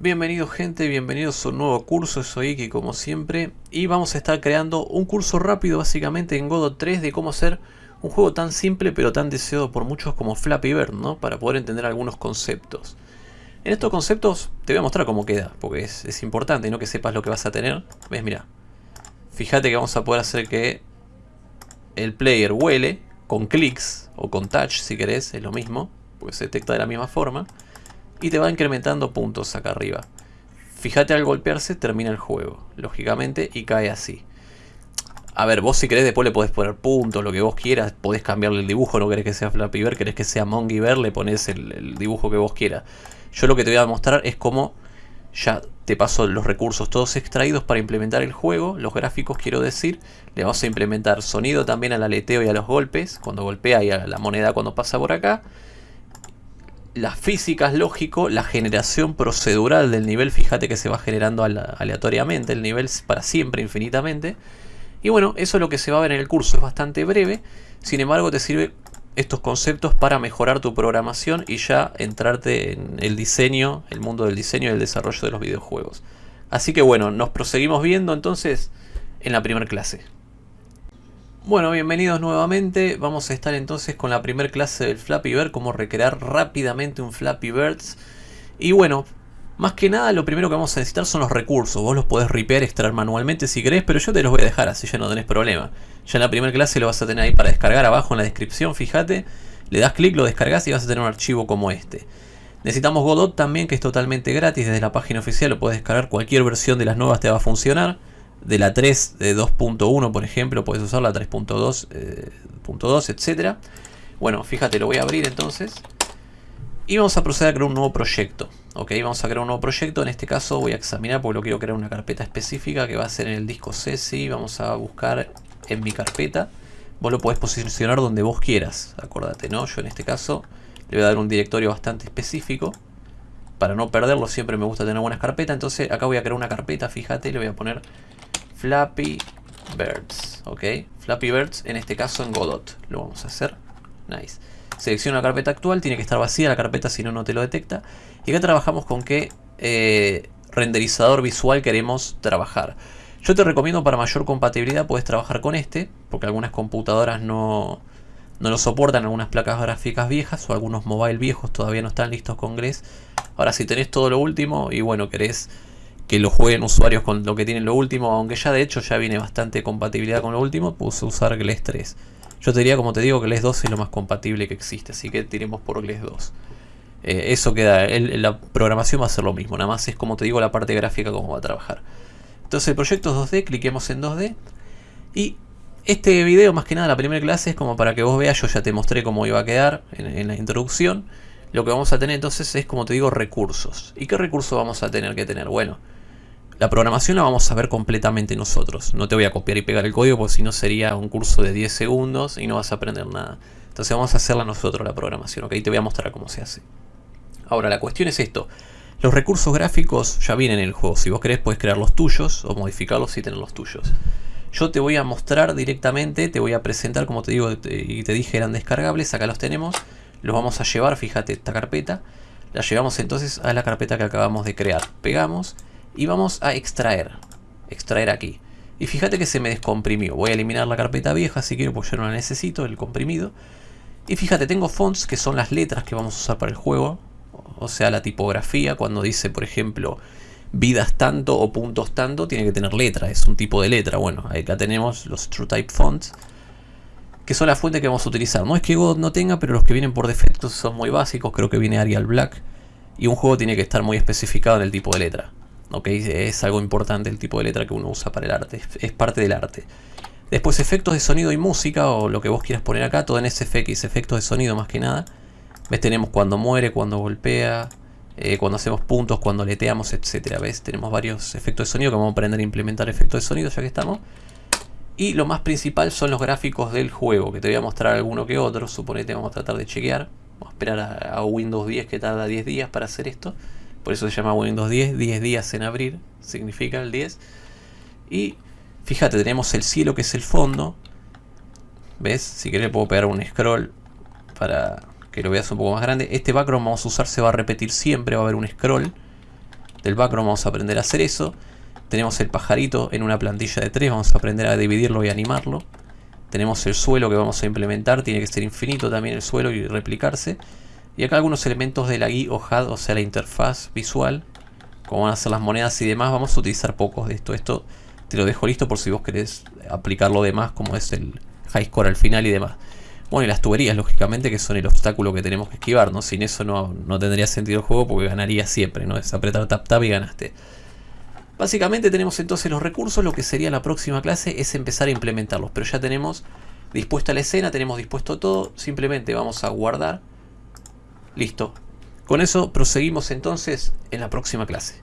Bienvenidos gente, bienvenidos a un nuevo curso, soy Iki como siempre y vamos a estar creando un curso rápido básicamente en Godot 3 de cómo hacer un juego tan simple pero tan deseado por muchos como Flappy Bird, ¿no? Para poder entender algunos conceptos. En estos conceptos te voy a mostrar cómo queda, porque es, es importante, ¿no? Que sepas lo que vas a tener. ¿Ves? Mira. Fíjate que vamos a poder hacer que el player huele con clics o con touch si querés, es lo mismo, porque se detecta de la misma forma y te va incrementando puntos acá arriba. Fíjate al golpearse termina el juego, lógicamente, y cae así. A ver, vos si querés después le podés poner puntos, lo que vos quieras, podés cambiarle el dibujo, no querés que sea Flappy Bird, querés que sea Monkey Bear, le pones el, dibujo que vos quieras. Yo lo que te voy a mostrar es cómo ya te paso los recursos todos extraídos para implementar el juego, los gráficos quiero decir, le vamos a implementar sonido también al aleteo y a los golpes, cuando golpea y a la moneda cuando pasa por acá, las físicas lógico, la generación procedural del nivel, fíjate que se va generando aleatoriamente, el nivel para siempre, infinitamente. Y bueno, eso es lo que se va a ver en el curso, es bastante breve, sin embargo te sirve estos conceptos para mejorar tu programación y ya entrarte en el diseño, el mundo del diseño y el desarrollo de los videojuegos. Así que bueno, nos proseguimos viendo entonces en la primera clase. Bueno, bienvenidos nuevamente. Vamos a estar entonces con la primera clase del Flappy Bird, cómo recrear rápidamente un Flappy Birds. Y bueno, más que nada lo primero que vamos a necesitar son los recursos. Vos los podés ripear, extraer manualmente si querés, pero yo te los voy a dejar así ya no tenés problema. Ya en la primera clase lo vas a tener ahí para descargar abajo en la descripción, fíjate. Le das clic, lo descargas y vas a tener un archivo como este. Necesitamos Godot también, que es totalmente gratis desde la página oficial, lo puedes descargar, cualquier versión de las nuevas te va a funcionar de la 3 de 2.1 por ejemplo puedes usar la 3.2 eh, etcétera. Bueno fíjate lo voy a abrir entonces. Y vamos a proceder a crear un nuevo proyecto ok vamos a crear un nuevo proyecto. En este caso voy a examinar porque lo quiero crear una carpeta específica que va a ser en el disco CSI vamos a buscar en mi carpeta. Vos lo podés posicionar donde vos quieras acordate no yo en este caso le voy a dar un directorio bastante específico. Para no perderlo siempre me gusta tener buenas carpetas. Entonces acá voy a crear una carpeta fíjate le voy a poner Flappy Birds, ¿ok? Flappy Birds, en este caso en Godot, lo vamos a hacer. Nice. Selecciona la carpeta actual, tiene que estar vacía la carpeta si no, no te lo detecta. Y acá trabajamos con qué eh, renderizador visual queremos trabajar. Yo te recomiendo para mayor compatibilidad puedes trabajar con este, porque algunas computadoras no, no lo soportan, algunas placas gráficas viejas o algunos mobile viejos todavía no están listos con GLES. Ahora si tenés todo lo último y bueno, querés que lo jueguen usuarios con lo que tienen lo último, aunque ya de hecho ya viene bastante compatibilidad con lo último, puse usar GLES 3. Yo te diría, como te digo, que GLES 2 es lo más compatible que existe, así que tiremos por GLES 2. Eh, eso queda, la programación va a ser lo mismo, nada más es como te digo la parte gráfica cómo va a trabajar. Entonces el proyecto es 2D, cliquemos en 2D y este video más que nada la primera clase es como para que vos veas, yo ya te mostré cómo iba a quedar en, en la introducción. Lo que vamos a tener entonces es como te digo recursos. ¿Y qué recursos vamos a tener que tener? Bueno, la programación la vamos a ver completamente nosotros. No te voy a copiar y pegar el código porque si no sería un curso de 10 segundos y no vas a aprender nada. Entonces vamos a hacerla nosotros la programación, ¿ok? Te voy a mostrar cómo se hace. Ahora, la cuestión es esto. Los recursos gráficos ya vienen en el juego. Si vos querés puedes crear los tuyos o modificarlos y tener los tuyos. Yo te voy a mostrar directamente, te voy a presentar, como te digo y te dije eran descargables, acá los tenemos. Los vamos a llevar, fíjate, esta carpeta. La llevamos entonces a la carpeta que acabamos de crear. Pegamos y vamos a extraer. Extraer aquí. Y fíjate que se me descomprimió. Voy a eliminar la carpeta vieja si quiero porque yo no la necesito, el comprimido. Y fíjate, tengo fonts que son las letras que vamos a usar para el juego. O sea, la tipografía, cuando dice, por ejemplo, vidas tanto o puntos tanto, tiene que tener letra, es un tipo de letra. Bueno, acá tenemos los TrueType Fonts, que son las fuentes que vamos a utilizar. No es que Godot no tenga, pero los que vienen por defecto son muy básicos. Creo que viene Arial Black. Y un juego tiene que estar muy especificado en el tipo de letra. Es algo importante el tipo de letra que uno usa para el arte, es parte del arte. Después efectos de sonido y música, o lo que vos quieras poner acá, todo en SFX, efectos de sonido más que nada. ¿Ves? Tenemos cuando muere, cuando golpea, eh, cuando hacemos puntos, cuando leteamos, etcétera. ¿Ves? Tenemos varios efectos de sonido que vamos a aprender a implementar efectos de sonido ya que estamos. Y lo más principal son los gráficos del juego, que te voy a mostrar alguno que otro. Suponete, vamos a tratar de chequear. Vamos a esperar a, a Windows 10 que tarda 10 días para hacer esto. Por eso se llama Windows 10, 10 días en abrir, significa el 10. Y fíjate, tenemos el cielo que es el fondo. ¿Ves? Si querés puedo pegar un scroll para que lo veas un poco más grande. Este background vamos a usar, se va a repetir siempre, va a haber un scroll. del background vamos a aprender a hacer eso. Tenemos el pajarito en una plantilla de 3, vamos a aprender a dividirlo y animarlo. Tenemos el suelo que vamos a implementar, tiene que ser infinito también el suelo y replicarse. Y acá algunos elementos de la GUI o HUD, o sea la interfaz visual, como van a ser las monedas y demás, vamos a utilizar pocos de esto. Esto te lo dejo listo por si vos querés aplicar lo demás, como es el high score al final y demás. Bueno, y las tuberías, lógicamente, que son el obstáculo que tenemos que esquivar, ¿no? Sin eso no, no tendría sentido el juego porque ganaría siempre, ¿no? Es apretar tap tap y ganaste. Básicamente tenemos entonces los recursos, lo que sería la próxima clase es empezar a implementarlos, pero ya tenemos dispuesta la escena, tenemos dispuesto todo, simplemente vamos a guardar, listo. Con eso proseguimos entonces en la próxima clase.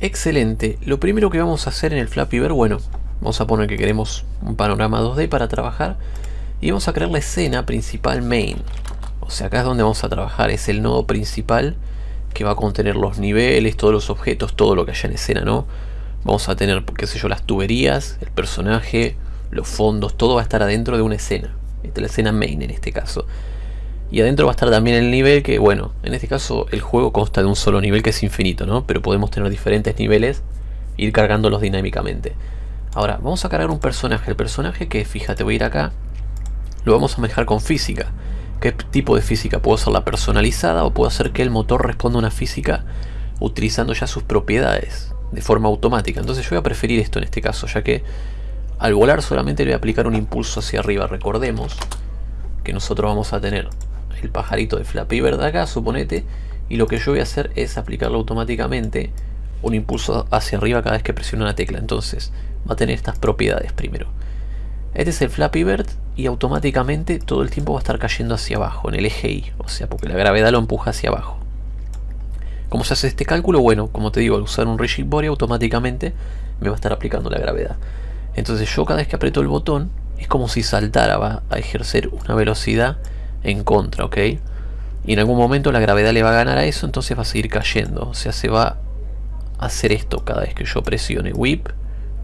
Excelente, lo primero que vamos a hacer en el Flappy Bird, bueno, vamos a poner que queremos un panorama 2D para trabajar y vamos a crear la escena principal main. O sea, acá es donde vamos a trabajar, es el nodo principal que va a contener los niveles, todos los objetos, todo lo que haya en escena, ¿no? Vamos a tener, qué sé yo, las tuberías, el personaje, los fondos, todo va a estar adentro de una escena. Esta es la escena main en este caso. Y adentro va a estar también el nivel que, bueno, en este caso el juego consta de un solo nivel que es infinito, ¿no? Pero podemos tener diferentes niveles e ir cargándolos dinámicamente. Ahora, vamos a cargar un personaje. El personaje que, fíjate, voy a ir acá. Lo vamos a manejar con física. ¿Qué tipo de física? Puedo hacerla personalizada o puedo hacer que el motor responda a una física utilizando ya sus propiedades de forma automática. Entonces yo voy a preferir esto en este caso, ya que al volar solamente le voy a aplicar un impulso hacia arriba. Recordemos que nosotros vamos a tener el pajarito de Flappy Bird acá, suponete, y lo que yo voy a hacer es aplicarlo automáticamente un impulso hacia arriba cada vez que presiono una tecla. Entonces va a tener estas propiedades primero. Este es el Flappy Bird y automáticamente todo el tiempo va a estar cayendo hacia abajo, en el eje Y, o sea, porque la gravedad lo empuja hacia abajo. ¿Cómo se hace este cálculo? Bueno, como te digo, al usar un Rigid Body automáticamente me va a estar aplicando la gravedad. Entonces yo cada vez que aprieto el botón es como si saltara, va a ejercer una velocidad en contra, ¿ok? Y en algún momento la gravedad le va a ganar a eso, entonces va a seguir cayendo. O sea, se va a hacer esto cada vez que yo presione whip,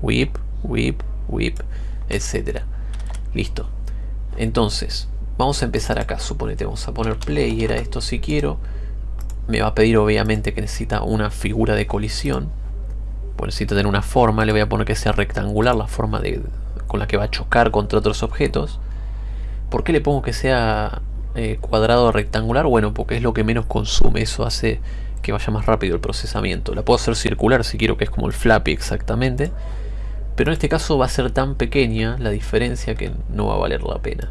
whip, whip, whip, etc. Listo. Entonces, vamos a empezar acá, suponete, vamos a poner player a esto si quiero. Me va a pedir obviamente que necesita una figura de colisión. Pues necesita tener una forma, le voy a poner que sea rectangular la forma de, con la que va a chocar contra otros objetos. ¿Por qué le pongo que sea eh, cuadrado o rectangular? Bueno, porque es lo que menos consume, eso hace que vaya más rápido el procesamiento. La puedo hacer circular si quiero, que es como el flappy exactamente. Pero en este caso va a ser tan pequeña la diferencia que no va a valer la pena.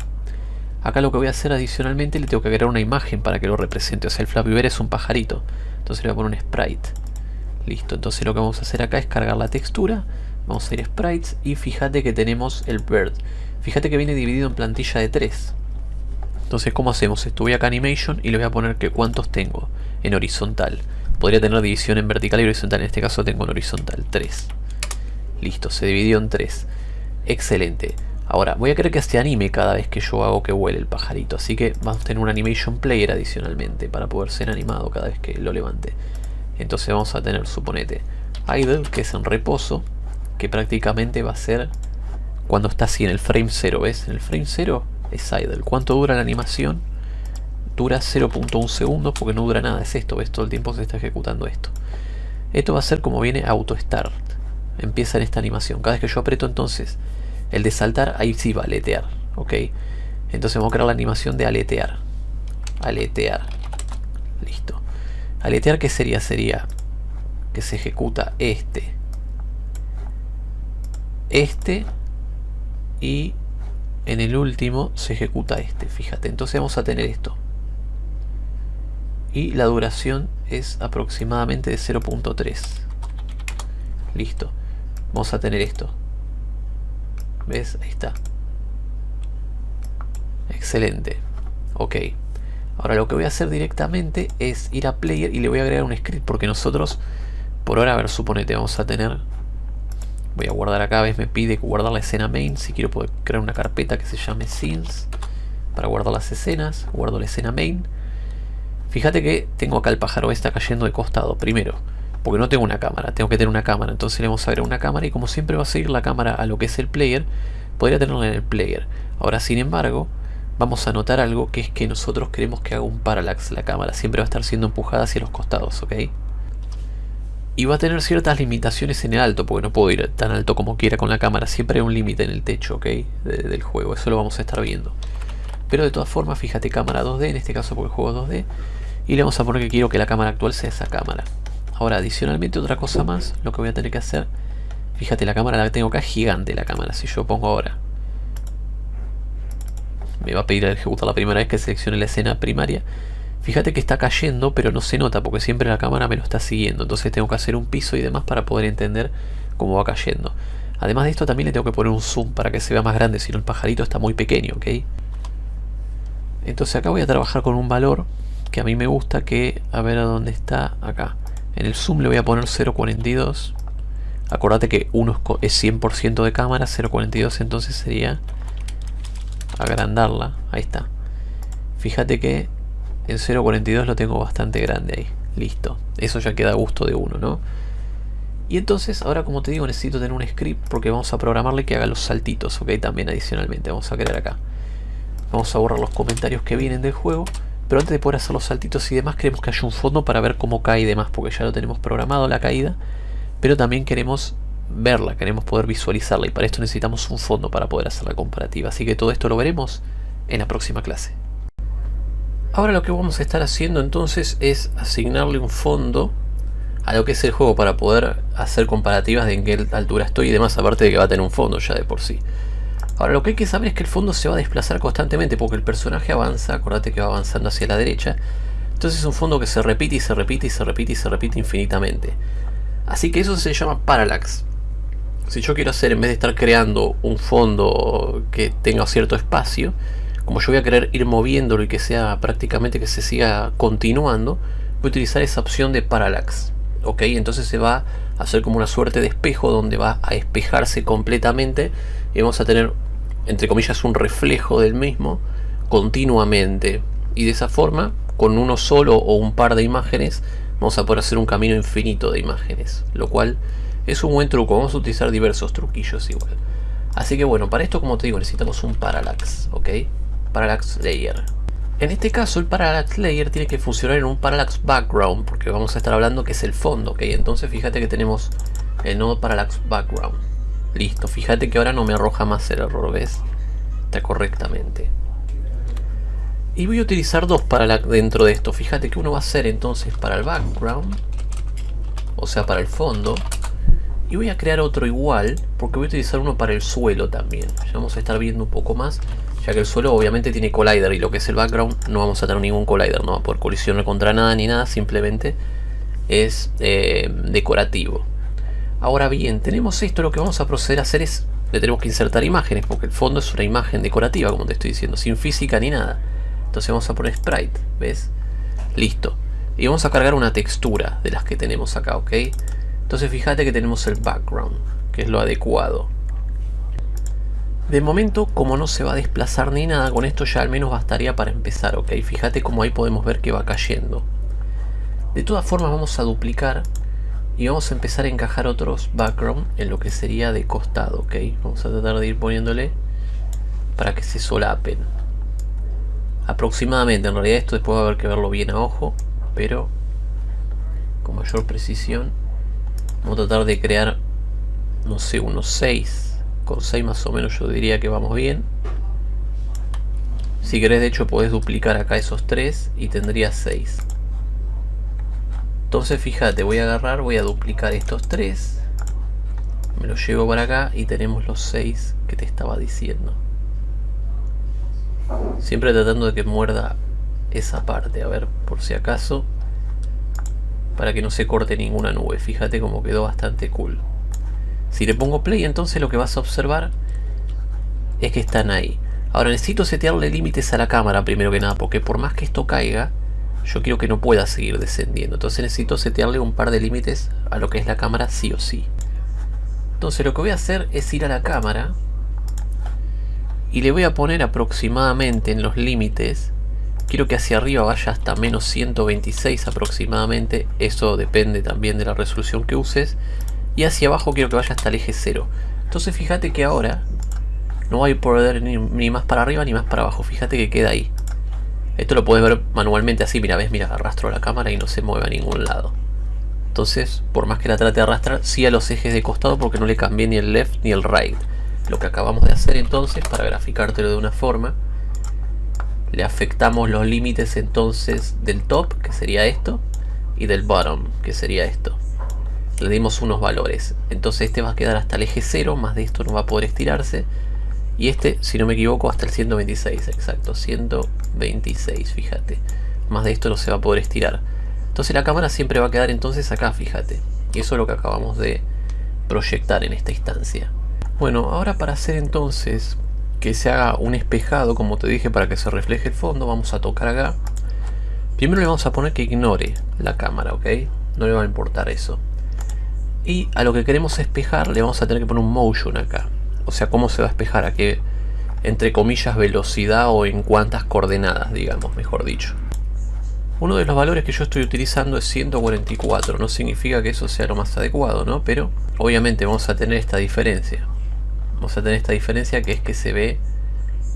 Acá lo que voy a hacer adicionalmente le tengo que agregar una imagen para que lo represente. O sea, el Flappy Bird es un pajarito. Entonces le voy a poner un sprite. Listo, entonces lo que vamos a hacer acá es cargar la textura. Vamos a ir a sprites y fíjate que tenemos el bird. Fíjate que viene dividido en plantilla de 3. Entonces, ¿cómo hacemos esto? Voy acá a Animation y le voy a poner que cuántos tengo en horizontal. Podría tener división en vertical y horizontal. En este caso tengo en horizontal 3. Listo, se dividió en tres. Excelente. Ahora, voy a querer que se anime cada vez que yo hago que vuele el pajarito. Así que vamos a tener un animation player adicionalmente para poder ser animado cada vez que lo levante. Entonces vamos a tener, suponete, idle, que es en reposo, que prácticamente va a ser cuando está así en el frame 0, ¿ves? En el frame 0 es idle. ¿Cuánto dura la animación? Dura 0.1 segundos porque no dura nada, es esto, ¿ves? Todo el tiempo se está ejecutando esto. Esto va a ser como viene auto start empieza en esta animación. Cada vez que yo aprieto entonces el de saltar, ahí sí va a aletear. ¿Ok? Entonces vamos a crear la animación de aletear. Aletear. Listo. Aletear, ¿qué sería? Sería que se ejecuta este. Este. Y en el último se ejecuta este. Fíjate. Entonces vamos a tener esto. Y la duración es aproximadamente de 0.3. Listo vamos a tener esto. ¿Ves? Ahí está. Excelente. Ok. Ahora lo que voy a hacer directamente es ir a player y le voy a agregar un script porque nosotros, por ahora, a ver, suponete, vamos a tener... Voy a guardar acá, ¿ves? Me pide guardar la escena main. Si quiero poder crear una carpeta que se llame scenes para guardar las escenas. Guardo la escena main. Fíjate que tengo acá el pájaro está cayendo de costado. Primero, porque no tengo una cámara, tengo que tener una cámara, entonces le vamos a agregar una cámara y como siempre va a seguir la cámara a lo que es el player, podría tenerla en el player. Ahora sin embargo, vamos a notar algo que es que nosotros queremos que haga un parallax la cámara, siempre va a estar siendo empujada hacia los costados, ¿ok? Y va a tener ciertas limitaciones en el alto, porque no puedo ir tan alto como quiera con la cámara. Siempre hay un límite en el techo, ¿ok? del juego, eso lo vamos a estar viendo. Pero de todas formas, fíjate cámara 2D, en este caso porque el juego es 2D. Y le vamos a poner que quiero que la cámara actual sea esa cámara. Ahora, adicionalmente otra cosa más, lo que voy a tener que hacer... Fíjate, la cámara la tengo acá gigante, la cámara. Si yo pongo ahora... Me va a pedir a ejecutar la primera vez que seleccione la escena primaria. Fíjate que está cayendo, pero no se nota porque siempre la cámara me lo está siguiendo. Entonces tengo que hacer un piso y demás para poder entender cómo va cayendo. Además de esto también le tengo que poner un zoom para que se vea más grande, si no el pajarito está muy pequeño, ¿ok? Entonces acá voy a trabajar con un valor que a mí me gusta que, a ver a dónde está, acá. En el zoom le voy a poner 0.42. Acordate que 1 es 100% de cámara, 0.42 entonces sería agrandarla. Ahí está. Fíjate que en 0.42 lo tengo bastante grande ahí. Listo. Eso ya queda a gusto de uno, ¿no? Y entonces, ahora como te digo, necesito tener un script porque vamos a programarle que haga los saltitos, ¿ok? También adicionalmente, vamos a crear acá. Vamos a borrar los comentarios que vienen del juego. Pero antes de poder hacer los saltitos y demás, queremos que haya un fondo para ver cómo cae y demás, porque ya lo tenemos programado la caída. Pero también queremos verla, queremos poder visualizarla y para esto necesitamos un fondo para poder hacer la comparativa. Así que todo esto lo veremos en la próxima clase. Ahora lo que vamos a estar haciendo entonces es asignarle un fondo a lo que es el juego para poder hacer comparativas de en qué altura estoy y demás, aparte de que va a tener un fondo ya de por sí. Ahora lo que hay que saber es que el fondo se va a desplazar constantemente porque el personaje avanza, acordate que va avanzando hacia la derecha. Entonces es un fondo que se repite y se repite y se repite y se repite infinitamente. Así que eso se llama parallax. Si yo quiero hacer, en vez de estar creando un fondo que tenga cierto espacio, como yo voy a querer ir moviéndolo y que sea prácticamente que se siga continuando, voy a utilizar esa opción de parallax. ¿Ok? Entonces se va a hacer como una suerte de espejo donde va a espejarse completamente y vamos a tener entre comillas, un reflejo del mismo continuamente. Y de esa forma, con uno solo o un par de imágenes, vamos a poder hacer un camino infinito de imágenes. Lo cual es un buen truco. Vamos a utilizar diversos truquillos igual. Así que bueno, para esto como te digo necesitamos un parallax, ¿ok? Parallax layer. En este caso el parallax layer tiene que funcionar en un parallax background porque vamos a estar hablando que es el fondo, ¿ok? Entonces fíjate que tenemos el nodo parallax background. Listo, fíjate que ahora no me arroja más el error, ¿ves? Está correctamente. Y voy a utilizar dos para la, dentro de esto. Fíjate que uno va a ser entonces para el background. O sea, para el fondo. Y voy a crear otro igual, porque voy a utilizar uno para el suelo también. Ya vamos a estar viendo un poco más. Ya que el suelo obviamente tiene collider y lo que es el background no vamos a tener ningún collider. No va a poder colisionar contra nada ni nada. Simplemente es eh, decorativo. Ahora bien, tenemos esto, lo que vamos a proceder a hacer es, le tenemos que insertar imágenes, porque el fondo es una imagen decorativa, como te estoy diciendo, sin física ni nada. Entonces vamos a poner sprite, ¿ves? Listo. Y vamos a cargar una textura de las que tenemos acá, ¿ok? Entonces fíjate que tenemos el background, que es lo adecuado. De momento, como no se va a desplazar ni nada, con esto ya al menos bastaría para empezar, ¿ok? Fíjate como ahí podemos ver que va cayendo. De todas formas vamos a duplicar y vamos a empezar a encajar otros background en lo que sería de costado, ¿ok? Vamos a tratar de ir poniéndole para que se solapen. Aproximadamente, en realidad esto después va a haber que verlo bien a ojo, pero con mayor precisión. Vamos a tratar de crear, no sé, unos 6. Con 6 más o menos yo diría que vamos bien. Si querés de hecho podés duplicar acá esos 3 y tendrías 6. Entonces fíjate, voy a agarrar, voy a duplicar estos tres. Me los llevo para acá y tenemos los seis que te estaba diciendo. Siempre tratando de que muerda esa parte, a ver, por si acaso. Para que no se corte ninguna nube. Fíjate cómo quedó bastante cool. Si le pongo play, entonces lo que vas a observar es que están ahí. Ahora necesito setearle límites a la cámara primero que nada, porque por más que esto caiga, yo quiero que no pueda seguir descendiendo. Entonces necesito setearle un par de límites a lo que es la cámara sí o sí. Entonces lo que voy a hacer es ir a la cámara y le voy a poner aproximadamente en los límites quiero que hacia arriba vaya hasta menos 126 aproximadamente eso depende también de la resolución que uses y hacia abajo quiero que vaya hasta el eje 0 entonces fíjate que ahora no hay poder ni, ni más para arriba ni más para abajo fíjate que queda ahí esto lo puedes ver manualmente así, mira, ves, mira, arrastro la cámara y no se mueve a ningún lado. Entonces, por más que la trate de arrastrar, sí a los ejes de costado porque no le cambié ni el left ni el right. Lo que acabamos de hacer entonces, para graficártelo de una forma, le afectamos los límites entonces del top, que sería esto, y del bottom, que sería esto. Le dimos unos valores. Entonces este va a quedar hasta el eje 0, más de esto no va a poder estirarse. Y este, si no me equivoco, hasta el 126, exacto, 126, fíjate. Más de esto no se va a poder estirar. Entonces la cámara siempre va a quedar entonces acá, fíjate. Y eso es lo que acabamos de proyectar en esta instancia. Bueno, ahora para hacer entonces que se haga un espejado, como te dije, para que se refleje el fondo, vamos a tocar acá. Primero le vamos a poner que ignore la cámara, ¿ok? No le va a importar eso. Y a lo que queremos espejar le vamos a tener que poner un motion acá. O sea, cómo se va a espejar, a qué, entre comillas, velocidad o en cuántas coordenadas, digamos, mejor dicho. Uno de los valores que yo estoy utilizando es 144, no significa que eso sea lo más adecuado, ¿no? Pero obviamente vamos a tener esta diferencia. Vamos a tener esta diferencia que es que se ve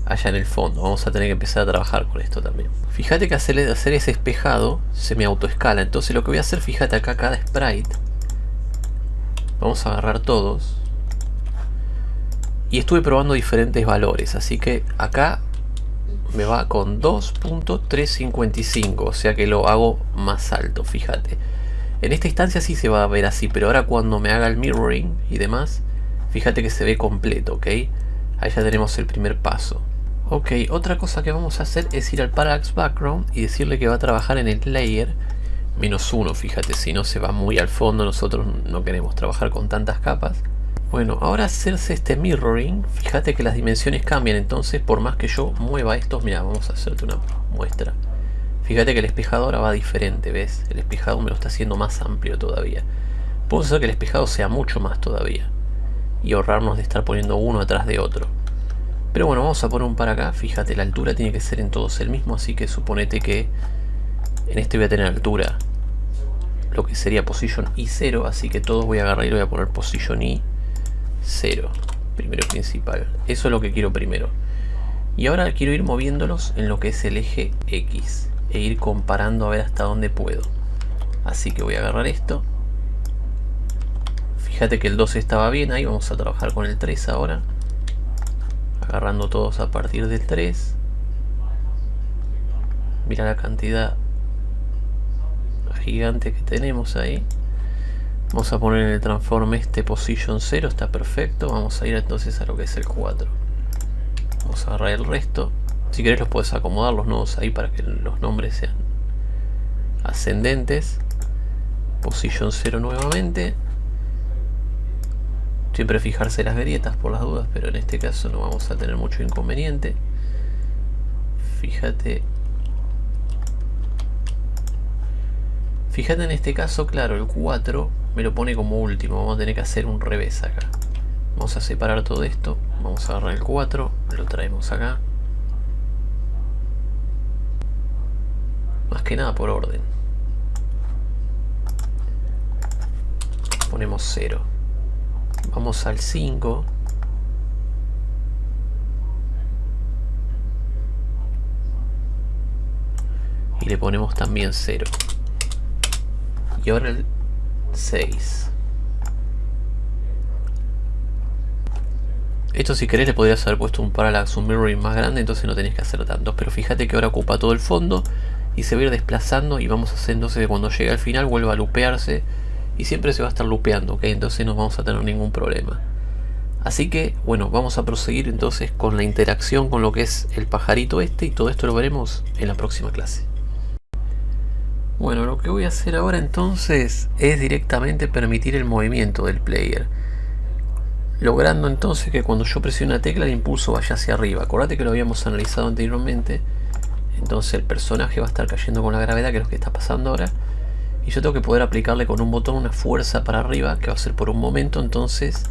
allá en el fondo. Vamos a tener que empezar a trabajar con esto también. Fíjate que hacer, hacer ese espejado se me autoescala. Entonces lo que voy a hacer, fíjate acá cada sprite. Vamos a agarrar todos. Y estuve probando diferentes valores. Así que acá me va con 2.355, o sea que lo hago más alto, fíjate. En esta instancia sí se va a ver así, pero ahora cuando me haga el mirroring y demás, fíjate que se ve completo, ¿ok? Ahí ya tenemos el primer paso. Ok, otra cosa que vamos a hacer es ir al Parallax Background y decirle que va a trabajar en el layer menos uno, fíjate, si no se va muy al fondo, nosotros no queremos trabajar con tantas capas. Bueno, ahora hacerse este mirroring, fíjate que las dimensiones cambian, entonces por más que yo mueva estos, mira, vamos a hacerte una muestra. Fíjate que el espejado ahora va diferente, ¿ves? El espejado me lo está haciendo más amplio todavía. Puedo hacer que el espejado sea mucho más todavía. Y ahorrarnos de estar poniendo uno atrás de otro. Pero bueno, vamos a poner un para acá. Fíjate, la altura tiene que ser en todos el mismo, así que suponete que en este voy a tener altura lo que sería position i0, así que todos voy a agarrar y voy a poner position i 0 primero principal. Eso es lo que quiero primero. Y ahora quiero ir moviéndolos en lo que es el eje X e ir comparando a ver hasta dónde puedo. Así que voy a agarrar esto. Fíjate que el 2 estaba bien ahí vamos a trabajar con el 3 ahora. Agarrando todos a partir del 3 mira la cantidad gigante que tenemos ahí Vamos a poner en el transform este position 0, está perfecto. Vamos a ir entonces a lo que es el 4. Vamos a agarrar el resto. Si querés los puedes acomodar los nodos ahí para que los nombres sean ascendentes. Position 0 nuevamente. Siempre fijarse las grietas por las dudas, pero en este caso no vamos a tener mucho inconveniente. Fíjate Fíjate en este caso, claro, el 4 me lo pone como último. Vamos a tener que hacer un revés acá. Vamos a separar todo esto. Vamos a agarrar el 4, lo traemos acá. Más que nada por orden. Ponemos 0. Vamos al 5. Y le ponemos también 0. Y ahora el 6. Esto si querés le podrías haber puesto un parallax, un mirroring más grande, entonces no tenés que hacer tanto. Pero fíjate que ahora ocupa todo el fondo y se va a ir desplazando y vamos a hacer entonces que cuando llegue al final vuelva a lupearse y siempre se va a estar lupeando, ¿ok? Entonces no vamos a tener ningún problema. Así que, bueno, vamos a proseguir entonces con la interacción con lo que es el pajarito este y todo esto lo veremos en la próxima clase. Bueno, lo que voy a hacer ahora entonces es directamente permitir el movimiento del player. Logrando entonces que cuando yo presione una tecla el impulso vaya hacia arriba. Acordate que lo habíamos analizado anteriormente. Entonces el personaje va a estar cayendo con la gravedad, que es lo que está pasando ahora. Y yo tengo que poder aplicarle con un botón una fuerza para arriba, que va a ser por un momento. Entonces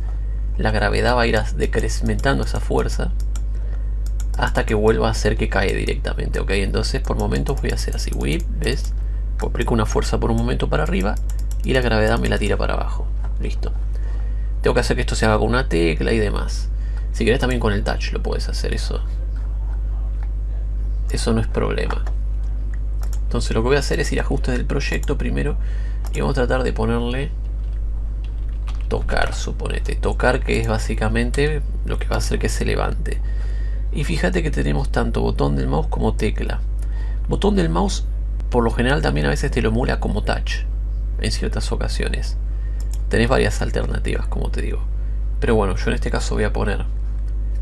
la gravedad va a ir decrementando esa fuerza hasta que vuelva a hacer que cae directamente. Ok, entonces por momentos voy a hacer así. Whip, ¿ves? Aplico una fuerza por un momento para arriba y la gravedad me la tira para abajo. Listo. Tengo que hacer que esto se haga con una tecla y demás. Si querés también con el touch lo puedes hacer, eso. Eso no es problema. Entonces lo que voy a hacer es ir a ajustes del proyecto primero Y vamos a tratar de ponerle tocar, suponete. Tocar que es básicamente lo que va a hacer que se levante. Y fíjate que tenemos tanto botón del mouse como tecla. Botón del mouse por lo general también a veces te lo emula como touch en ciertas ocasiones. Tenés varias alternativas, como te digo. Pero bueno, yo en este caso voy a poner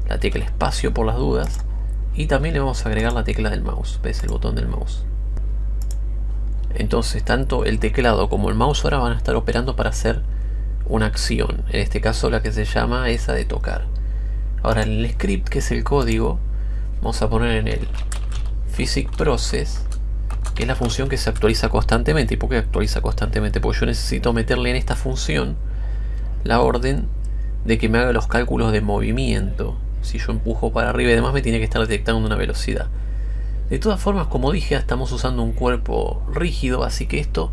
la tecla espacio por las dudas. Y también le vamos a agregar la tecla del mouse. ¿Ves? El botón del mouse. Entonces tanto el teclado como el mouse ahora van a estar operando para hacer una acción. En este caso la que se llama esa de tocar. Ahora en el script, que es el código, vamos a poner en el physic process, es la función que se actualiza constantemente. ¿Y por qué actualiza constantemente? Porque yo necesito meterle en esta función la orden de que me haga los cálculos de movimiento. Si yo empujo para arriba y demás me tiene que estar detectando una velocidad. De todas formas, como dije, estamos usando un cuerpo rígido, así que esto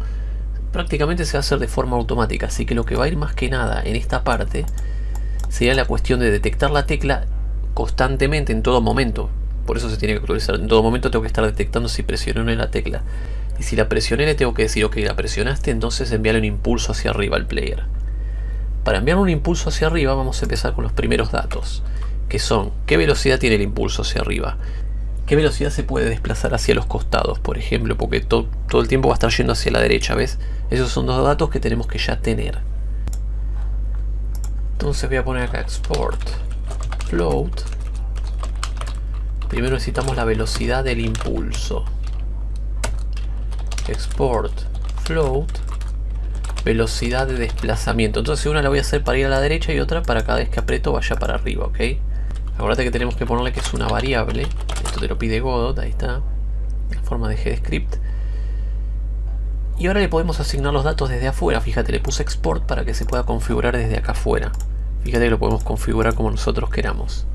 prácticamente se va a hacer de forma automática. Así que lo que va a ir más que nada en esta parte sería la cuestión de detectar la tecla constantemente en todo momento. Por eso se tiene que actualizar. En todo momento tengo que estar detectando si presioné o no la tecla. Y si la presioné le tengo que decir, ok, la presionaste, entonces enviarle un impulso hacia arriba al player. Para enviar un impulso hacia arriba vamos a empezar con los primeros datos. Que son, ¿qué velocidad tiene el impulso hacia arriba? ¿Qué velocidad se puede desplazar hacia los costados, por ejemplo? Porque todo el tiempo va a estar yendo hacia la derecha, ¿ves? Esos son dos datos que tenemos que ya tener. Entonces voy a poner acá export float Primero necesitamos la velocidad del impulso. Export float velocidad de desplazamiento. Entonces una la voy a hacer para ir a la derecha y otra para cada vez que aprieto vaya para arriba, ¿ok? Acuérdate que tenemos que ponerle que es una variable. Esto te lo pide Godot, ahí está. En forma de GDScript. Y ahora le podemos asignar los datos desde afuera. Fíjate, le puse export para que se pueda configurar desde acá afuera. Fíjate que lo podemos configurar como nosotros queramos.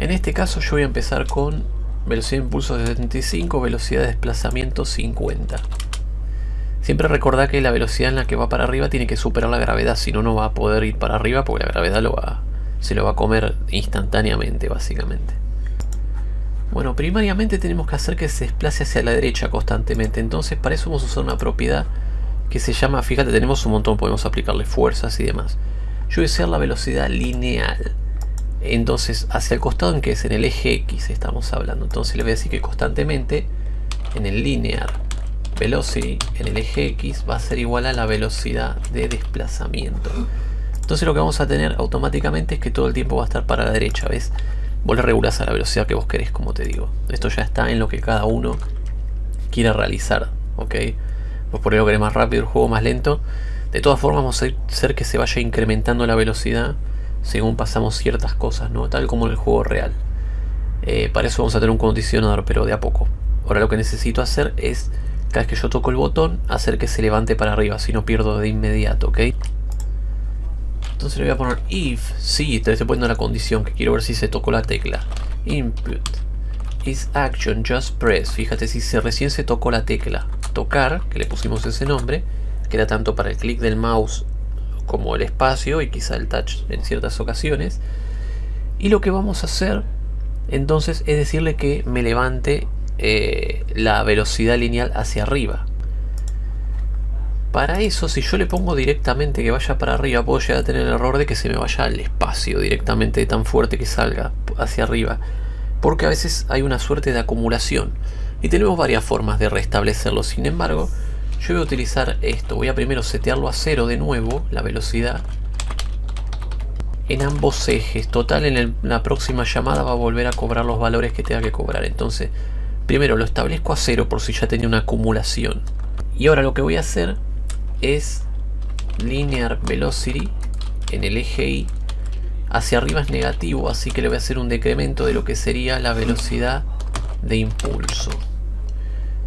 En este caso yo voy a empezar con velocidad de impulso de 75, velocidad de desplazamiento 50. Siempre recordá que la velocidad en la que va para arriba tiene que superar la gravedad, si no, no va a poder ir para arriba porque la gravedad se lo va a comer instantáneamente, básicamente. Bueno, primariamente tenemos que hacer que se desplace hacia la derecha constantemente, entonces para eso vamos a usar una propiedad que se llama, fíjate, tenemos un montón, podemos aplicarle fuerzas y demás. Yo voy a usar la velocidad lineal. Entonces, hacia el costado en que es en el eje X estamos hablando. Entonces le voy a decir que constantemente en el linear velocity en el eje X va a ser igual a la velocidad de desplazamiento. Entonces lo que vamos a tener automáticamente es que todo el tiempo va a estar para la derecha, ¿ves? Vos le regulás a la velocidad que vos querés, como te digo. Esto ya está en lo que cada uno quiera realizar, ¿ok? Vos por ahí lo querés más rápido, el juego más lento. De todas formas vamos a hacer que se vaya incrementando la velocidad según pasamos ciertas cosas, ¿no? Tal como en el juego real. Eh, para eso vamos a tener un condicionador, pero de a poco. Ahora lo que necesito hacer es, cada vez que yo toco el botón, hacer que se levante para arriba, si no pierdo de inmediato, ¿ok? Entonces le voy a poner if, sí, te estoy poniendo la condición, que quiero ver si se tocó la tecla. Input is action just press, fíjate si se, recién se tocó la tecla. Tocar, que le pusimos ese nombre, que era tanto para el clic del mouse como el espacio y quizá el touch en ciertas ocasiones. Y lo que vamos a hacer entonces es decirle que me levante eh, la velocidad lineal hacia arriba. Para eso, si yo le pongo directamente que vaya para arriba, puedo llegar a tener el error de que se me vaya al espacio directamente tan fuerte que salga hacia arriba. Porque a veces hay una suerte de acumulación. Y tenemos varias formas de restablecerlo. Sin embargo, yo voy a utilizar esto. Voy a primero setearlo a cero de nuevo, la velocidad. En ambos ejes. Total, en la próxima llamada va a volver a cobrar los valores que tenga que cobrar. Entonces, primero lo establezco a cero por si ya tenía una acumulación. Y ahora lo que voy a hacer es linear velocity en el eje Y. Hacia arriba es negativo, así que le voy a hacer un decremento de lo que sería la velocidad de impulso.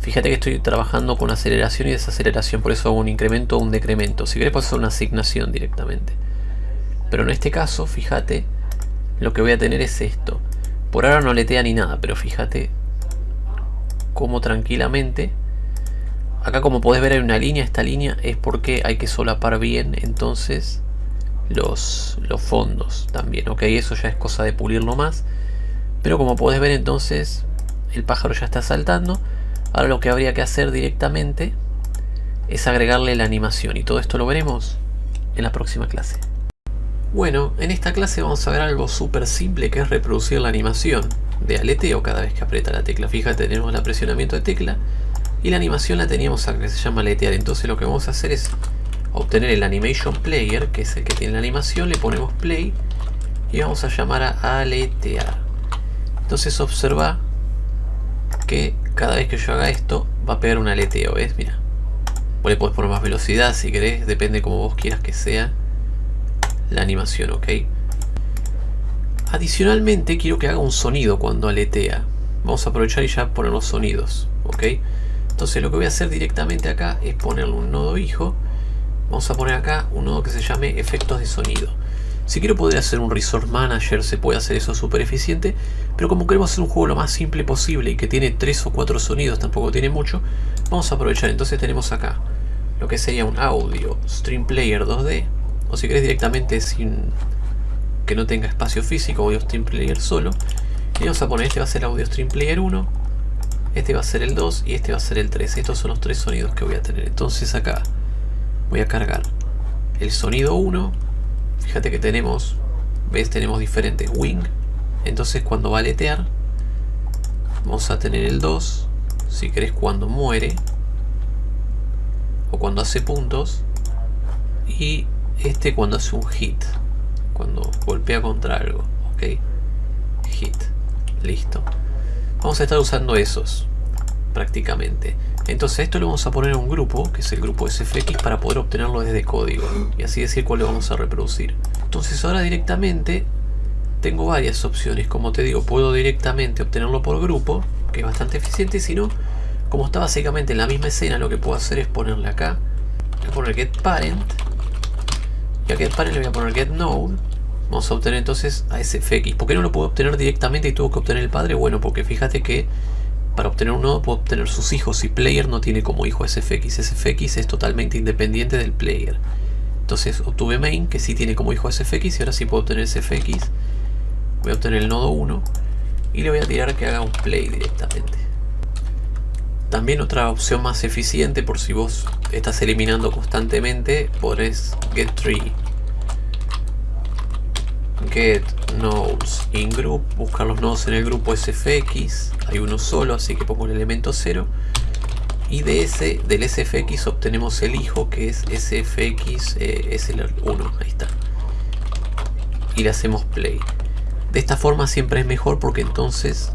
Fíjate que estoy trabajando con aceleración y desaceleración, por eso hago un incremento o un decremento. Si querés puedes hacer una asignación directamente. Pero en este caso, fíjate, lo que voy a tener es esto. Por ahora no letea ni nada, pero fíjate cómo tranquilamente... Acá como podés ver hay una línea, esta línea es porque hay que solapar bien entonces los, los fondos también, ok, eso ya es cosa de pulirlo más. Pero como podés ver entonces el pájaro ya está saltando Ahora lo que habría que hacer directamente es agregarle la animación y todo esto lo veremos en la próxima clase. Bueno, en esta clase vamos a ver algo súper simple que es reproducir la animación de aleteo cada vez que aprieta la tecla. Fíjate, tenemos el apresionamiento de tecla y la animación la teníamos que se llama aletear. Entonces lo que vamos a hacer es obtener el animation player, que es el que tiene la animación, le ponemos play y vamos a llamar a aletear. Entonces observa que cada vez que yo haga esto va a pegar un aleteo, ¿ves? Mira. Vos le podés poner más velocidad si querés, depende como vos quieras que sea la animación, ¿ok? Adicionalmente quiero que haga un sonido cuando aletea. Vamos a aprovechar y ya poner los sonidos, ¿ok? Entonces lo que voy a hacer directamente acá es ponerle un nodo hijo. Vamos a poner acá un nodo que se llame efectos de sonido. Si quiero poder hacer un Resource Manager se puede hacer eso súper eficiente, pero como queremos hacer un juego lo más simple posible y que tiene tres o cuatro sonidos, tampoco tiene mucho, vamos a aprovechar. Entonces tenemos acá lo que sería un audio Stream Player 2D, o si querés directamente sin que no tenga espacio físico, audio Stream Player solo. Y vamos a poner, este va a ser audio Stream Player 1, este va a ser el 2 y este va a ser el 3. Estos son los tres sonidos que voy a tener. Entonces acá voy a cargar el sonido 1. Fíjate que tenemos, ves, tenemos diferentes wing. Entonces cuando va a letear, vamos a tener el 2. Si querés cuando muere, o cuando hace puntos. Y este cuando hace un hit, cuando golpea contra algo. Ok, hit, listo vamos a estar usando esos prácticamente entonces esto lo vamos a poner en un grupo que es el grupo SFX para poder obtenerlo desde código y así decir cuál lo vamos a reproducir. Entonces ahora directamente tengo varias opciones. Como te digo puedo directamente obtenerlo por grupo que es bastante eficiente y si no como está básicamente en la misma escena lo que puedo hacer es ponerle acá. Voy a poner get parent y a get parent le voy a poner get node Vamos a obtener entonces a SFX. ¿Por qué no lo puedo obtener directamente y tuvo que obtener el padre? Bueno, porque fíjate que para obtener un nodo puedo obtener sus hijos y player no tiene como hijo SFX. SFX es totalmente independiente del player. Entonces obtuve main que sí tiene como hijo SFX y ahora sí puedo obtener SFX. Voy a obtener el nodo 1 y le voy a tirar que haga un play directamente. También otra opción más eficiente por si vos estás eliminando constantemente, podés get tree get nodes in group, buscar los nodos en el grupo SFX, hay uno solo, así que pongo el elemento 0. Y de ese, del SFX obtenemos el hijo que es SFX eh, es el 1, ahí está. Y le hacemos play. De esta forma siempre es mejor porque entonces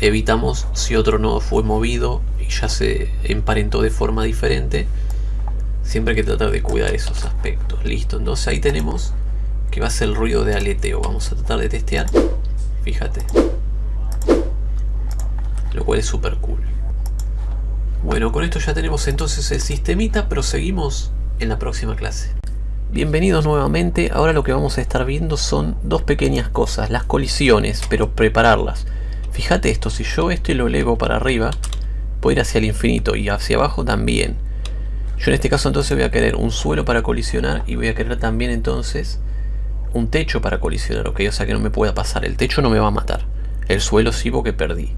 evitamos si otro nodo fue movido y ya se emparentó de forma diferente. Siempre hay que tratar de cuidar esos aspectos. Listo, entonces ahí tenemos que va a ser el ruido de aleteo. Vamos a tratar de testear. Fíjate. Lo cual es súper cool. Bueno, con esto ya tenemos entonces el sistemita. Proseguimos en la próxima clase. Bienvenidos nuevamente. Ahora lo que vamos a estar viendo son dos pequeñas cosas. Las colisiones, pero prepararlas. Fíjate esto, si yo esto lo elevo para arriba, puedo ir hacia el infinito y hacia abajo también. Yo en este caso entonces voy a querer un suelo para colisionar y voy a querer también entonces un techo para colisionar, ok, o sea que no me pueda pasar, el techo no me va a matar, el suelo sí porque perdí.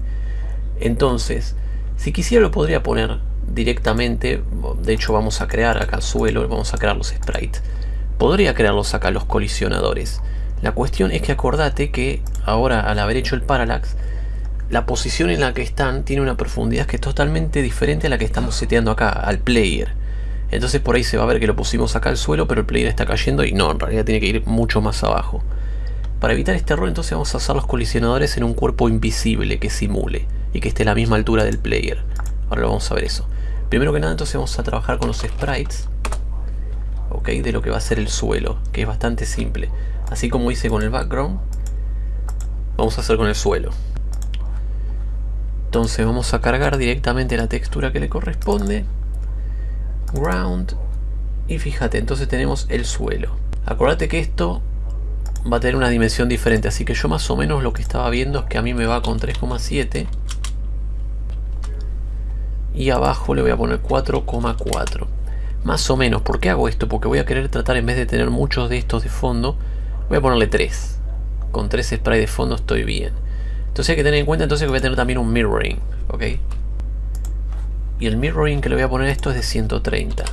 Entonces, si quisiera lo podría poner directamente, de hecho vamos a crear acá el suelo, vamos a crear los sprites. Podría crearlos acá los colisionadores. La cuestión es que acordate que ahora al haber hecho el parallax, la posición en la que están tiene una profundidad que es totalmente diferente a la que estamos seteando acá, al player. Entonces por ahí se va a ver que lo pusimos acá al suelo, pero el player está cayendo y no, en realidad tiene que ir mucho más abajo. Para evitar este error entonces vamos a hacer los colisionadores en un cuerpo invisible que simule y que esté a la misma altura del player. Ahora lo vamos a ver eso. Primero que nada entonces vamos a trabajar con los sprites ok, de lo que va a ser el suelo, que es bastante simple. Así como hice con el background, vamos a hacer con el suelo. Entonces vamos a cargar directamente la textura que le corresponde ground. Y fíjate, entonces tenemos el suelo. Acuérdate que esto va a tener una dimensión diferente, así que yo más o menos lo que estaba viendo es que a mí me va con 3,7 y abajo le voy a poner 4,4 más o menos, ¿por qué hago esto? porque voy a querer tratar en vez de tener muchos de estos de fondo voy a ponerle 3 con 3 sprays de fondo estoy bien. Entonces hay que tener en cuenta entonces que voy a tener también un mirroring ok Y el mirroring que le voy a poner esto es de 130.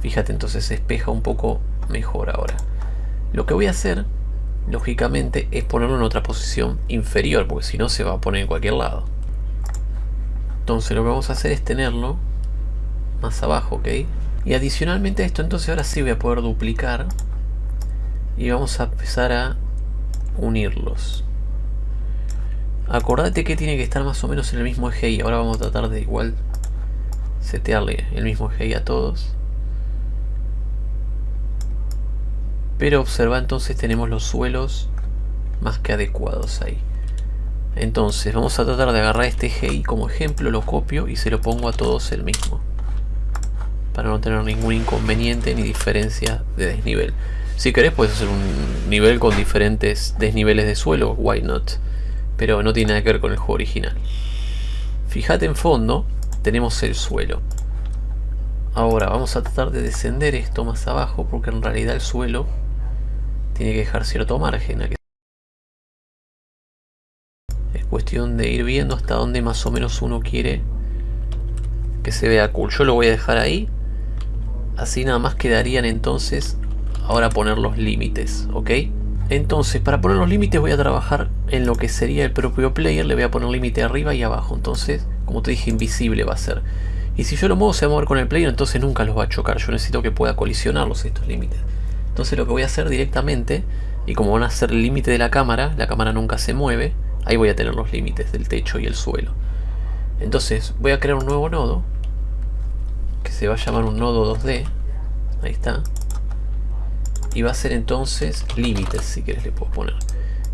Fíjate, entonces se espeja un poco mejor ahora. Lo que voy a hacer, lógicamente, es ponerlo en otra posición inferior, porque si no se va a poner en cualquier lado. Entonces lo que vamos a hacer es tenerlo más abajo, ¿ok? Y adicionalmente a esto, entonces ahora sí voy a poder duplicar. Y vamos a empezar a unirlos. Acordate que tiene que estar más o menos en el mismo eje y ahora vamos a tratar de igual setearle el mismo eje a todos. Pero observa entonces tenemos los suelos más que adecuados ahí. Entonces vamos a tratar de agarrar este eje como ejemplo, lo copio y se lo pongo a todos el mismo. Para no tener ningún inconveniente ni diferencia de desnivel. Si querés puedes hacer un nivel con diferentes desniveles de suelo, why not? Pero no tiene nada que ver con el juego original. Fíjate en fondo, tenemos el suelo. Ahora vamos a tratar de descender esto más abajo porque en realidad el suelo tiene que dejar cierto margen. Es cuestión de ir viendo hasta dónde más o menos uno quiere que se vea cool. Yo lo voy a dejar ahí. Así nada más quedarían entonces ahora poner los límites, ¿ok? Entonces, para poner los límites voy a trabajar en lo que sería el propio player. Le voy a poner límite arriba y abajo. Entonces, como te dije, invisible va a ser. Y si yo lo muevo, se va a mover con el player, entonces nunca los va a chocar. Yo necesito que pueda colisionarlos estos límites. Entonces lo que voy a hacer directamente, y como van a ser el límite de la cámara, la cámara nunca se mueve, ahí voy a tener los límites del techo y el suelo. Entonces voy a crear un nuevo nodo, que se va a llamar un nodo 2D, ahí está. Y va a ser entonces límites, si quieres le puedo poner.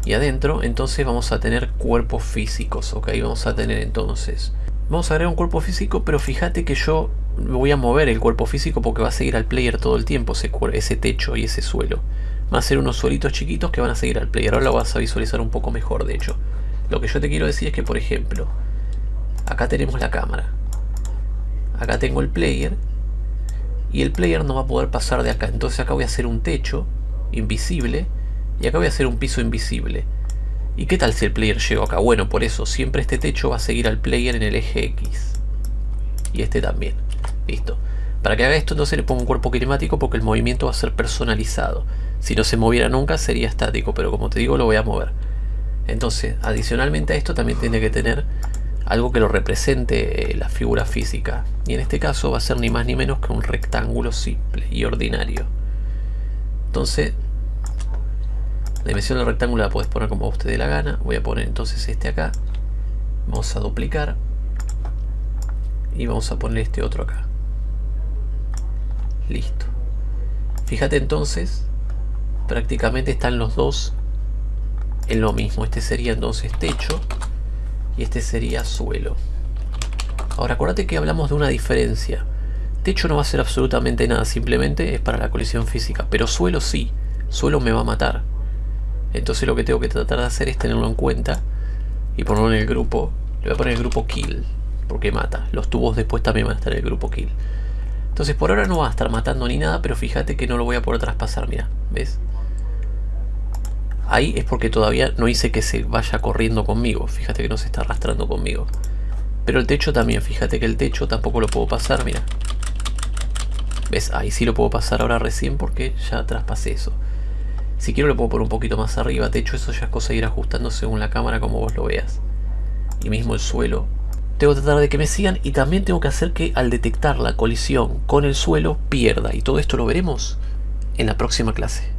Y adentro entonces vamos a tener cuerpos físicos, ok, vamos a tener entonces... Vamos a agregar un cuerpo físico, pero fíjate que yo voy a mover el cuerpo físico porque va a seguir al player todo el tiempo ese, ese techo y ese suelo. Va a ser unos suelitos chiquitos que van a seguir al player. Ahora lo vas a visualizar un poco mejor, de hecho. Lo que yo te quiero decir es que, por ejemplo, acá tenemos la cámara. Acá tengo el player. Y el player no va a poder pasar de acá. Entonces acá voy a hacer un techo invisible. Y acá voy a hacer un piso invisible. ¿Y qué tal si el player llega acá? Bueno, por eso siempre este techo va a seguir al player en el eje X. Y este también. Listo. Para que haga esto entonces le pongo un cuerpo climático porque el movimiento va a ser personalizado. Si no se moviera nunca sería estático, pero como te digo lo voy a mover. Entonces, adicionalmente a esto también tiene que tener algo que lo represente eh, la figura física. Y en este caso va a ser ni más ni menos que un rectángulo simple y ordinario. Entonces, la dimensión del rectángulo la puedes poner como a usted dé la gana. Voy a poner entonces este acá. Vamos a duplicar y vamos a poner este otro acá listo fíjate entonces prácticamente están los dos en lo mismo este sería entonces techo y este sería suelo ahora acuérdate que hablamos de una diferencia techo no va a ser absolutamente nada simplemente es para la colisión física pero suelo sí suelo me va a matar entonces lo que tengo que tratar de hacer es tenerlo en cuenta y ponerlo en el grupo le voy a poner el grupo kill porque mata. Los tubos después también van a estar en el grupo kill. Entonces por ahora no va a estar matando ni nada, pero fíjate que no lo voy a poder traspasar, mira, ¿ves? Ahí es porque todavía no hice que se vaya corriendo conmigo, fíjate que no se está arrastrando conmigo. Pero el techo también, fíjate que el techo tampoco lo puedo pasar, mira. ¿Ves? Ahí sí lo puedo pasar ahora recién porque ya traspasé eso. Si quiero lo puedo poner un poquito más arriba, techo eso ya es cosa de ir ajustando según la cámara como vos lo veas. Y mismo el suelo, tengo que tratar de que me sigan y también tengo que hacer que al detectar la colisión con el suelo pierda y todo esto lo veremos en la próxima clase.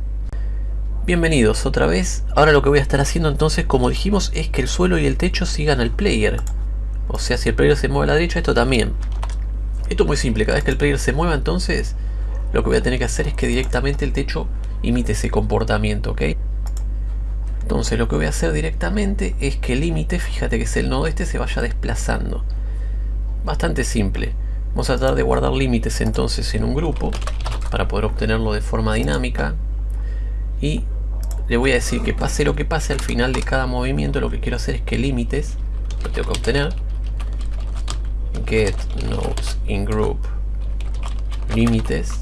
Bienvenidos otra vez, ahora lo que voy a estar haciendo entonces como dijimos es que el suelo y el techo sigan al player o sea si el player se mueve a la derecha esto también esto es muy simple, cada vez que el player se mueva entonces lo que voy a tener que hacer es que directamente el techo imite ese comportamiento, ¿ok? Entonces lo que voy a hacer directamente es que el límite, fíjate que es el nodo este, se vaya desplazando. Bastante simple. Vamos a tratar de guardar límites entonces en un grupo para poder obtenerlo de forma dinámica. Y le voy a decir que pase lo que pase al final de cada movimiento, lo que quiero hacer es que límites, lo tengo que obtener, get nodes in group límites,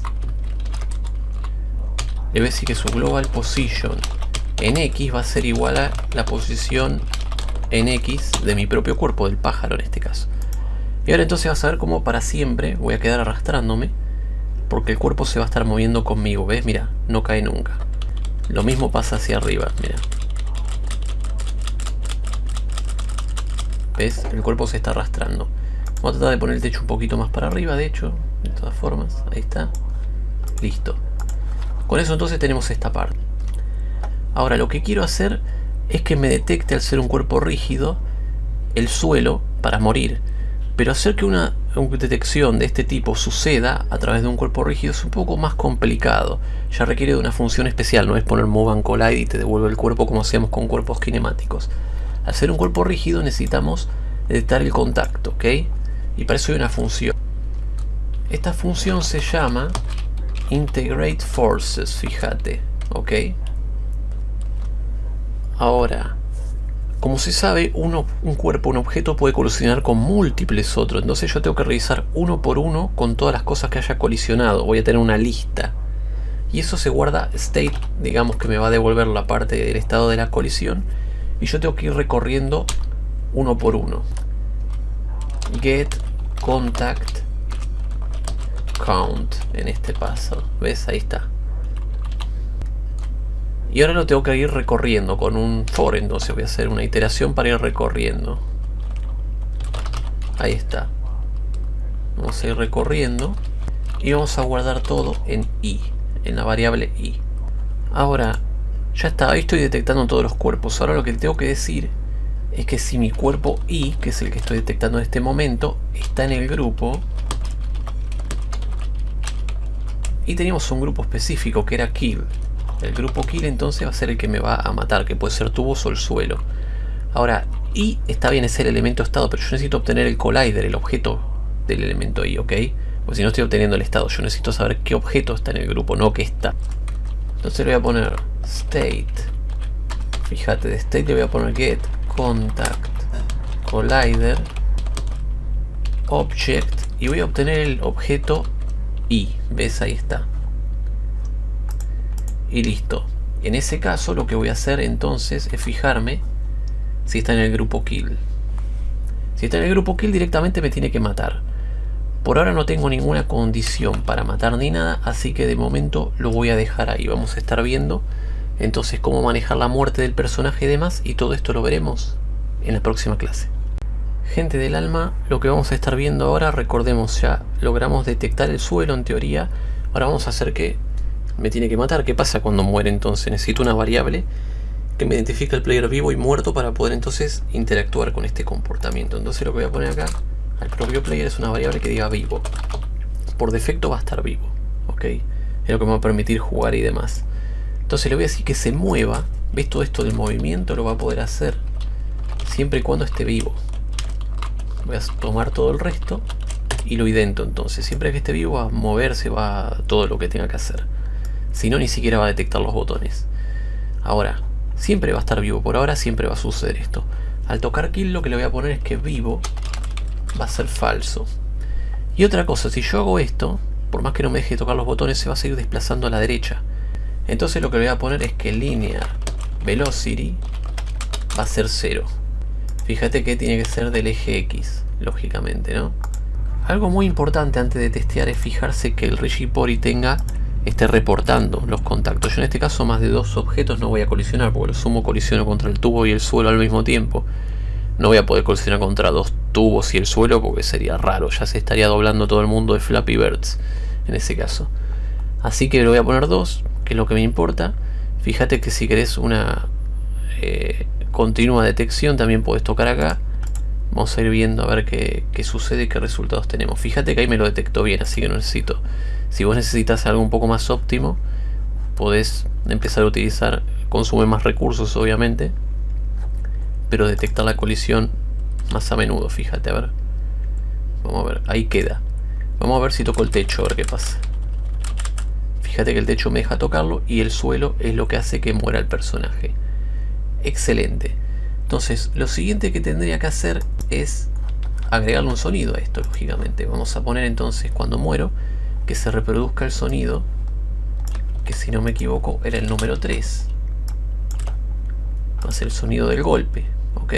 le voy a decir que su global position en X va a ser igual a la posición en X de mi propio cuerpo, del pájaro en este caso. Y ahora entonces vas a ver cómo para siempre voy a quedar arrastrándome porque el cuerpo se va a estar moviendo conmigo, ¿ves? Mira, no cae nunca. Lo mismo pasa hacia arriba, mira. ¿Ves? El cuerpo se está arrastrando. Vamos a tratar de poner el techo un poquito más para arriba, de hecho, de todas formas. Ahí está. Listo. Con eso entonces tenemos esta parte. Ahora lo que quiero hacer es que me detecte al ser un cuerpo rígido el suelo para morir. Pero hacer que una, detección de este tipo suceda a través de un cuerpo rígido es un poco más complicado. Ya requiere de una función especial, no es poner Move and Collide y te devuelve el cuerpo como hacemos con cuerpos kinemáticos. Al ser un cuerpo rígido necesitamos detectar el contacto, ¿ok? Y para eso hay una función. Esta función se llama Integrate Forces, fíjate, ¿ok? Ahora, como se sabe, uno, un cuerpo, un objeto puede colisionar con múltiples otros. Entonces yo tengo que revisar uno por uno con todas las cosas que haya colisionado. Voy a tener una lista. Y eso se guarda state, digamos que me va a devolver la parte del estado de la colisión. Y yo tengo que ir recorriendo uno por uno. Get contact count en este paso. ¿Ves? Ahí está. Y ahora lo tengo que ir recorriendo con un for, entonces voy a hacer una iteración para ir recorriendo. Ahí está. Vamos a ir recorriendo y vamos a guardar todo en i, en la variable i. Ahora, ya está, ahí estoy detectando todos los cuerpos. Ahora lo que tengo que decir es que si mi cuerpo i, que es el que estoy detectando en este momento, está en el grupo y teníamos un grupo específico que era kill el grupo kill entonces va a ser el que me va a matar, que puede ser tubos o el suelo. Ahora, I está bien, es el elemento estado, pero yo necesito obtener el collider, el objeto del elemento I, ¿ok? Porque si no estoy obteniendo el estado, yo necesito saber qué objeto está en el grupo, no qué está. Entonces le voy a poner state. Fíjate, de state le voy a poner get contact collider object y voy a obtener el objeto I. ¿Ves? Ahí está y listo. En ese caso lo que voy a hacer entonces es fijarme si está en el grupo kill. Si está en el grupo kill directamente me tiene que matar. Por ahora no tengo ninguna condición para matar ni nada, así que de momento lo voy a dejar ahí. Vamos a estar viendo entonces cómo manejar la muerte del personaje y demás, y todo esto lo veremos en la próxima clase. Gente del alma, lo que vamos a estar viendo ahora, recordemos ya, logramos detectar el suelo en teoría, ahora vamos a hacer que me tiene que matar. ¿Qué pasa cuando muere entonces? Necesito una variable que me identifique el player vivo y muerto para poder entonces interactuar con este comportamiento. Entonces lo que voy a poner acá al propio player es una variable que diga vivo. Por defecto va a estar vivo, ¿ok? Es lo que me va a permitir jugar y demás. Entonces le voy a decir que se mueva. ¿Ves todo esto del movimiento? Lo va a poder hacer siempre y cuando esté vivo. Voy a tomar todo el resto y lo idento entonces. Siempre que esté vivo va a moverse, va todo lo que tenga que hacer. Si no, ni siquiera va a detectar los botones. Ahora, siempre va a estar vivo. Por ahora siempre va a suceder esto. Al tocar kill lo que le voy a poner es que vivo va a ser falso. Y otra cosa, si yo hago esto, por más que no me deje tocar los botones, se va a seguir desplazando a la derecha. Entonces lo que le voy a poner es que linear velocity va a ser 0. Fíjate que tiene que ser del eje X, lógicamente, ¿no? Algo muy importante antes de testear es fijarse que el Rigipori tenga esté reportando los contactos. Yo en este caso más de dos objetos no voy a colisionar, porque lo sumo colisiono contra el tubo y el suelo al mismo tiempo. No voy a poder colisionar contra dos tubos y el suelo porque sería raro, ya se estaría doblando todo el mundo de Flappy Birds en ese caso. Así que le voy a poner dos, que es lo que me importa. Fíjate que si querés una eh, continua detección también puedes tocar acá. Vamos a ir viendo a ver qué, qué sucede y qué resultados tenemos. Fíjate que ahí me lo detectó bien, así que no necesito si vos necesitas algo un poco más óptimo, podés empezar a utilizar, consume más recursos obviamente, pero detectar la colisión más a menudo, fíjate, a ver. Vamos a ver, ahí queda. Vamos a ver si toco el techo, a ver qué pasa. Fíjate que el techo me deja tocarlo y el suelo es lo que hace que muera el personaje. Excelente. Entonces, lo siguiente que tendría que hacer es agregarle un sonido a esto, lógicamente. Vamos a poner entonces cuando muero que se reproduzca el sonido que si no me equivoco era el número 3 va a ser el sonido del golpe ok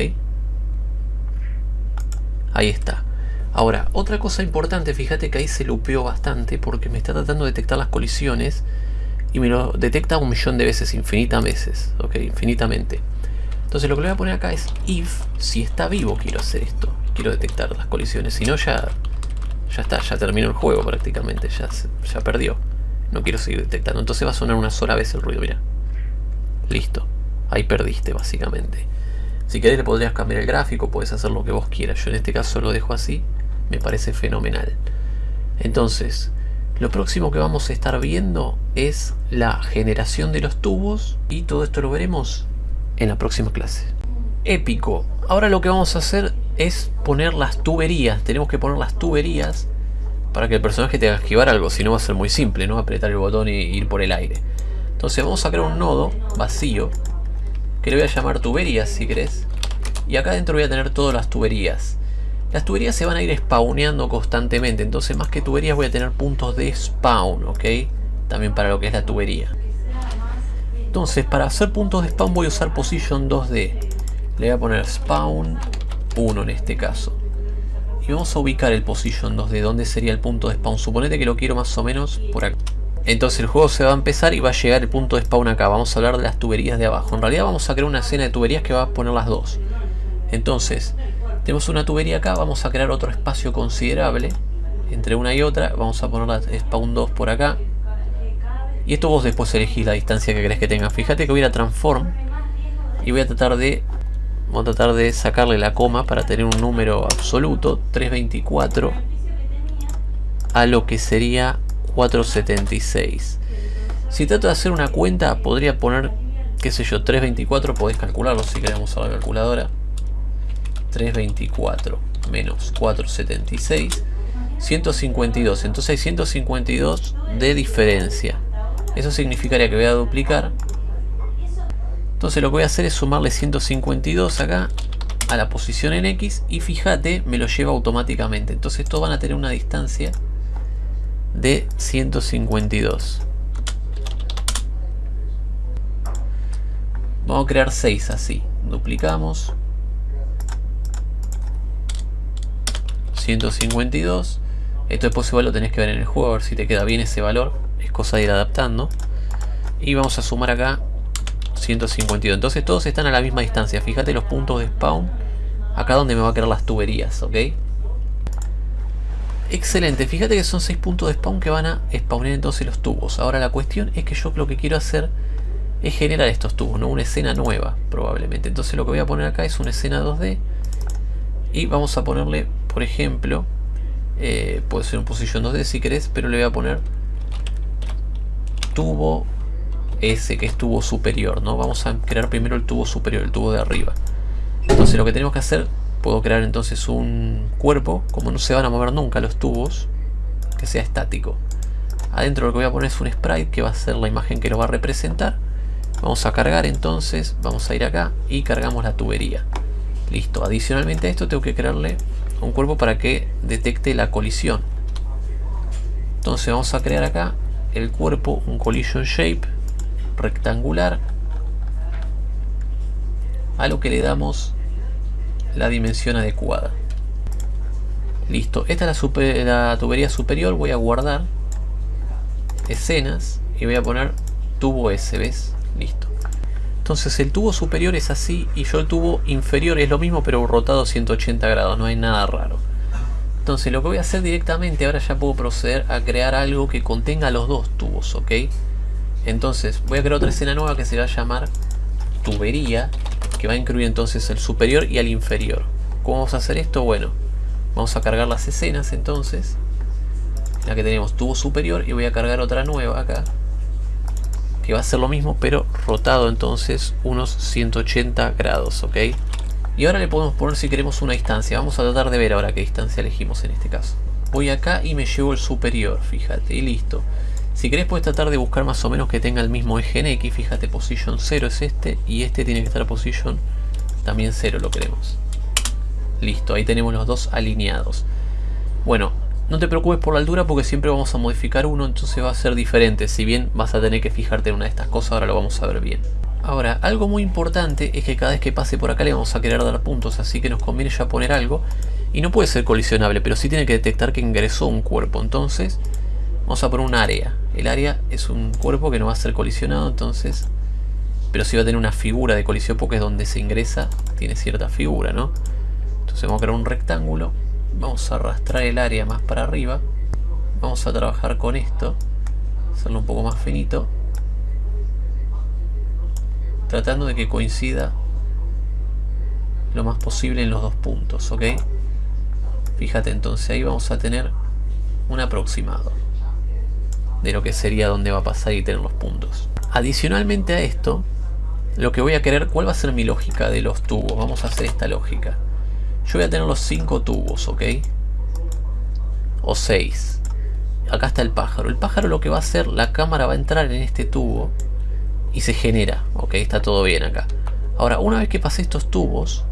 ahí está. Ahora, otra cosa importante, fíjate que ahí se lupeó bastante porque me está tratando de detectar las colisiones y me lo detecta un millón de veces, infinitas veces, ok, infinitamente. Entonces lo que le voy a poner acá es if, si está vivo quiero hacer esto, quiero detectar las colisiones, si no ya, ya está, ya terminó el juego prácticamente, ya, ya perdió. No quiero seguir detectando, entonces va a sonar una sola vez el ruido, mira. Listo, ahí perdiste básicamente. Si querés le podrías cambiar el gráfico, puedes hacer lo que vos quieras. Yo en este caso lo dejo así, me parece fenomenal. Entonces, lo próximo que vamos a estar viendo es la generación de los tubos y todo esto lo veremos en la próxima clase. Épico. Ahora lo que vamos a hacer es poner las tuberías. Tenemos que poner las tuberías para que el personaje tenga que esquivar algo. Si no va a ser muy simple, ¿no? Apretar el botón y ir por el aire. Entonces vamos a crear un nodo vacío. Que le voy a llamar tuberías si querés. Y acá dentro voy a tener todas las tuberías. Las tuberías se van a ir spawneando constantemente. Entonces más que tuberías voy a tener puntos de spawn, ¿ok? También para lo que es la tubería. Entonces, para hacer puntos de spawn voy a usar position 2D. Le voy a poner spawn 1 en este caso. Y vamos a ubicar el position 2D, ¿dónde sería el punto de spawn? Suponete que lo quiero más o menos por acá. Entonces el juego se va a empezar y va a llegar el punto de spawn acá. Vamos a hablar de las tuberías de abajo. En realidad vamos a crear una escena de tuberías que va a poner las dos. Entonces, tenemos una tubería acá, vamos a crear otro espacio considerable entre una y otra. Vamos a poner la spawn 2 por acá. Y esto vos después elegís la distancia que querés que tenga. Fíjate que voy a ir a transform y voy a tratar de voy a tratar de sacarle la coma para tener un número absoluto 324 a lo que sería 476. Si trato de hacer una cuenta podría poner qué sé yo 324 podés calcularlo si queremos a la calculadora 324 menos 476 152 entonces hay 152 de diferencia eso significaría que voy a duplicar. Entonces lo que voy a hacer es sumarle 152 acá a la posición en X y fíjate, me lo lleva automáticamente. Entonces todos van a tener una distancia de 152. Vamos a crear 6 así. Duplicamos. 152. Esto después igual lo tenés que ver en el juego, a ver si te queda bien ese valor es cosa de ir adaptando. Y vamos a sumar acá 152. Entonces todos están a la misma distancia. Fíjate los puntos de spawn. Acá donde me va a quedar las tuberías, ¿ok? Excelente, fíjate que son 6 puntos de spawn que van a spawnar entonces los tubos. Ahora la cuestión es que yo lo que quiero hacer es generar estos tubos, ¿no? Una escena nueva, probablemente. Entonces lo que voy a poner acá es una escena 2D. Y vamos a ponerle, por ejemplo, eh, puede ser un position 2D si querés, pero le voy a poner tubo ese que es tubo superior, ¿no? Vamos a crear primero el tubo superior, el tubo de arriba. Entonces lo que tenemos que hacer, puedo crear entonces un cuerpo, como no se van a mover nunca los tubos, que sea estático. Adentro lo que voy a poner es un sprite que va a ser la imagen que lo va a representar. Vamos a cargar entonces, vamos a ir acá y cargamos la tubería. Listo, adicionalmente a esto tengo que crearle un cuerpo para que detecte la colisión. Entonces vamos a crear acá el cuerpo un collision shape rectangular a lo que le damos la dimensión adecuada listo, esta es la, tubería superior voy a guardar escenas y voy a poner tubo S, ¿ves? listo entonces el tubo superior es así y yo el tubo inferior es lo mismo pero rotado 180 grados, no hay nada raro entonces lo que voy a hacer directamente, ahora ya puedo proceder a crear algo que contenga los dos tubos, ¿ok? Entonces voy a crear otra escena nueva que se va a llamar tubería, que va a incluir entonces el superior y el inferior. ¿Cómo vamos a hacer esto? Bueno, vamos a cargar las escenas entonces. La que tenemos tubo superior y voy a cargar otra nueva acá. Que va a ser lo mismo pero rotado entonces unos 180 grados, ¿ok? Y ahora le podemos poner si queremos una distancia. Vamos a tratar de ver ahora qué distancia elegimos en este caso. Voy acá y me llevo el superior, fíjate, y listo. Si querés puedes tratar de buscar más o menos que tenga el mismo eje en X, fíjate, position 0 es este, y este tiene que estar position también 0 lo queremos. Listo, ahí tenemos los dos alineados. Bueno, no te preocupes por la altura porque siempre vamos a modificar uno, entonces va a ser diferente. Si bien vas a tener que fijarte en una de estas cosas, ahora lo vamos a ver bien. Ahora, algo muy importante es que cada vez que pase por acá le vamos a querer dar puntos, así que nos conviene ya poner algo Y no puede ser colisionable, pero sí tiene que detectar que ingresó un cuerpo. Entonces, vamos a poner un área. El área es un cuerpo que no va a ser colisionado, entonces... Pero sí va a tener una figura de colisión porque es donde se ingresa, tiene cierta figura, ¿no? Entonces vamos a crear un rectángulo. Vamos a arrastrar el área más para arriba. Vamos a trabajar con esto. Hacerlo un poco más finito. Tratando de que coincida lo más posible en los dos puntos, ¿ok? Fíjate entonces, ahí vamos a tener un aproximado de lo que sería donde va a pasar y tener los puntos. Adicionalmente a esto, lo que voy a querer, ¿cuál va a ser mi lógica de los tubos? Vamos a hacer esta lógica. Yo voy a tener los 5 tubos, ¿ok? O 6. Acá está el pájaro. El pájaro lo que va a hacer, la cámara va a entrar en este tubo y se genera, ¿ok? Está todo bien acá. Ahora, una vez que pase estos tubos,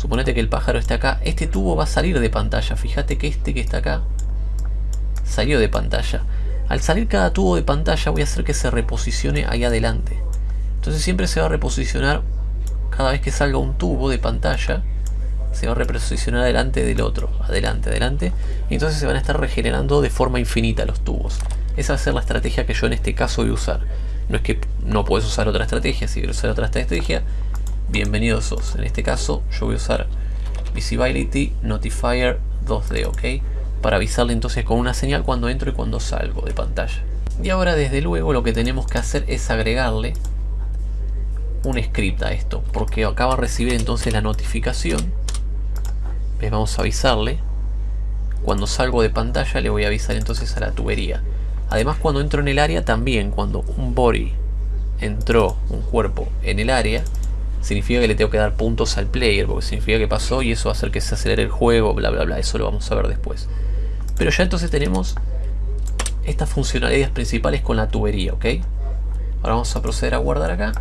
Suponete que el pájaro está acá. Este tubo va a salir de pantalla. Fíjate que este que está acá salió de pantalla. Al salir cada tubo de pantalla voy a hacer que se reposicione ahí adelante. Entonces siempre se va a reposicionar cada vez que salga un tubo de pantalla. Se va a reposicionar adelante del otro. Adelante, adelante. Y entonces se van a estar regenerando de forma infinita los tubos. Esa va a ser la estrategia que yo en este caso voy a usar. No es que no puedes usar otra estrategia. Si quieres usar otra estrategia, bienvenidos sos. En este caso yo voy a usar Visibility Notifier 2D, ¿ok? Para avisarle entonces con una señal cuando entro y cuando salgo de pantalla. Y ahora desde luego lo que tenemos que hacer es agregarle un script a esto, porque acaba de recibir entonces la notificación. Les vamos a avisarle. Cuando salgo de pantalla le voy a avisar entonces a la tubería. Además cuando entro en el área también, cuando un body entró, un cuerpo en el área, significa que le tengo que dar puntos al player, porque significa que pasó y eso va a hacer que se acelere el juego, bla bla bla, eso lo vamos a ver después. Pero ya entonces tenemos estas funcionalidades principales con la tubería, ¿ok? Ahora vamos a proceder a guardar acá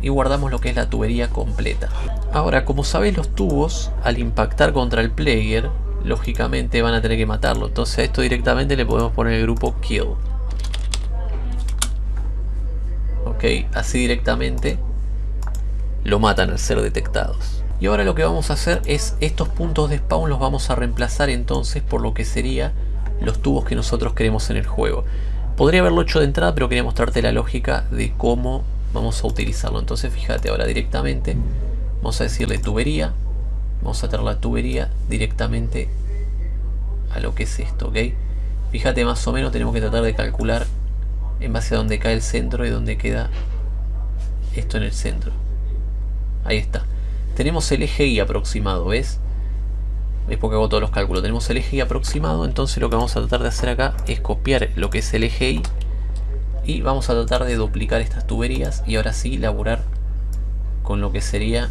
y guardamos lo que es la tubería completa. Ahora, como sabéis, los tubos al impactar contra el player, lógicamente van a tener que matarlo. Entonces a esto directamente le podemos poner el grupo kill. Ok, así directamente lo matan al ser detectados. Y ahora lo que vamos a hacer es estos puntos de spawn los vamos a reemplazar entonces por lo que sería los tubos que nosotros queremos en el juego. Podría haberlo hecho de entrada pero quería mostrarte la lógica de cómo vamos a utilizarlo. Entonces fíjate ahora directamente vamos a decirle tubería. Vamos a traer la tubería directamente a lo que es esto, ¿ok? Fíjate más o menos tenemos que tratar de calcular en base a donde cae el centro y donde queda esto en el centro. Ahí está. Tenemos el eje Y aproximado, ¿ves? Es porque hago todos los cálculos. Tenemos el eje Y aproximado, entonces lo que vamos a tratar de hacer acá es copiar lo que es el eje Y y vamos a tratar de duplicar estas tuberías y ahora sí laburar con lo que sería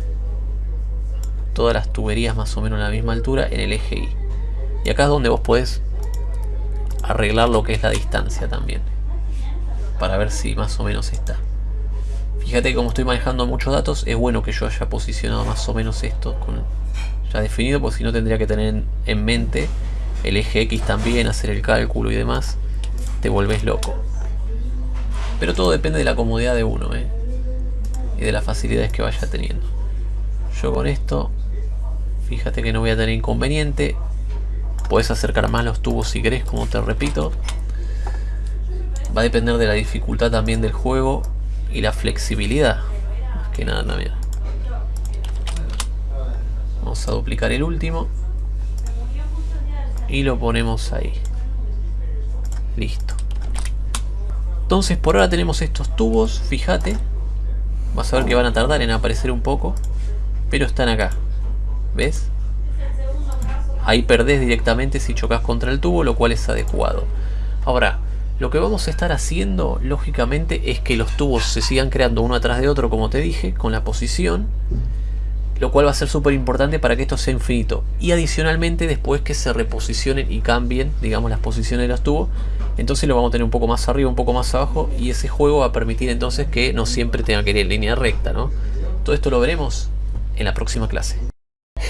todas las tuberías más o menos a la misma altura en el eje Y. Y acá es donde vos podés arreglar lo que es la distancia también. Para ver si más o menos está. Fíjate que como estoy manejando muchos datos, es bueno que yo haya posicionado más o menos esto con ya definido, porque si no tendría que tener en mente el eje X también, hacer el cálculo y demás. Te vuelves loco. Pero todo depende de la comodidad de uno, ¿eh? Y de las facilidades que vaya teniendo. Yo con esto, fíjate que no voy a tener inconveniente. Puedes acercar más los tubos si querés, como te repito. Va a depender de la dificultad también del juego y la flexibilidad. Más que nada también. Vamos a duplicar el último. Y lo ponemos ahí. Listo. Entonces por ahora tenemos estos tubos, fíjate. Vas a ver que van a tardar en aparecer un poco. Pero están acá. ¿Ves? Ahí perdés directamente si chocas contra el tubo, lo cual es adecuado. Ahora, lo que vamos a estar haciendo, lógicamente, es que los tubos se sigan creando uno atrás de otro, como te dije, con la posición. Lo cual va a ser súper importante para que esto sea infinito. Y adicionalmente, después que se reposicionen y cambien, digamos, las posiciones de los tubos, entonces lo vamos a tener un poco más arriba, un poco más abajo. Y ese juego va a permitir entonces que no siempre tenga que ir en línea recta, ¿no? Todo esto lo veremos en la próxima clase.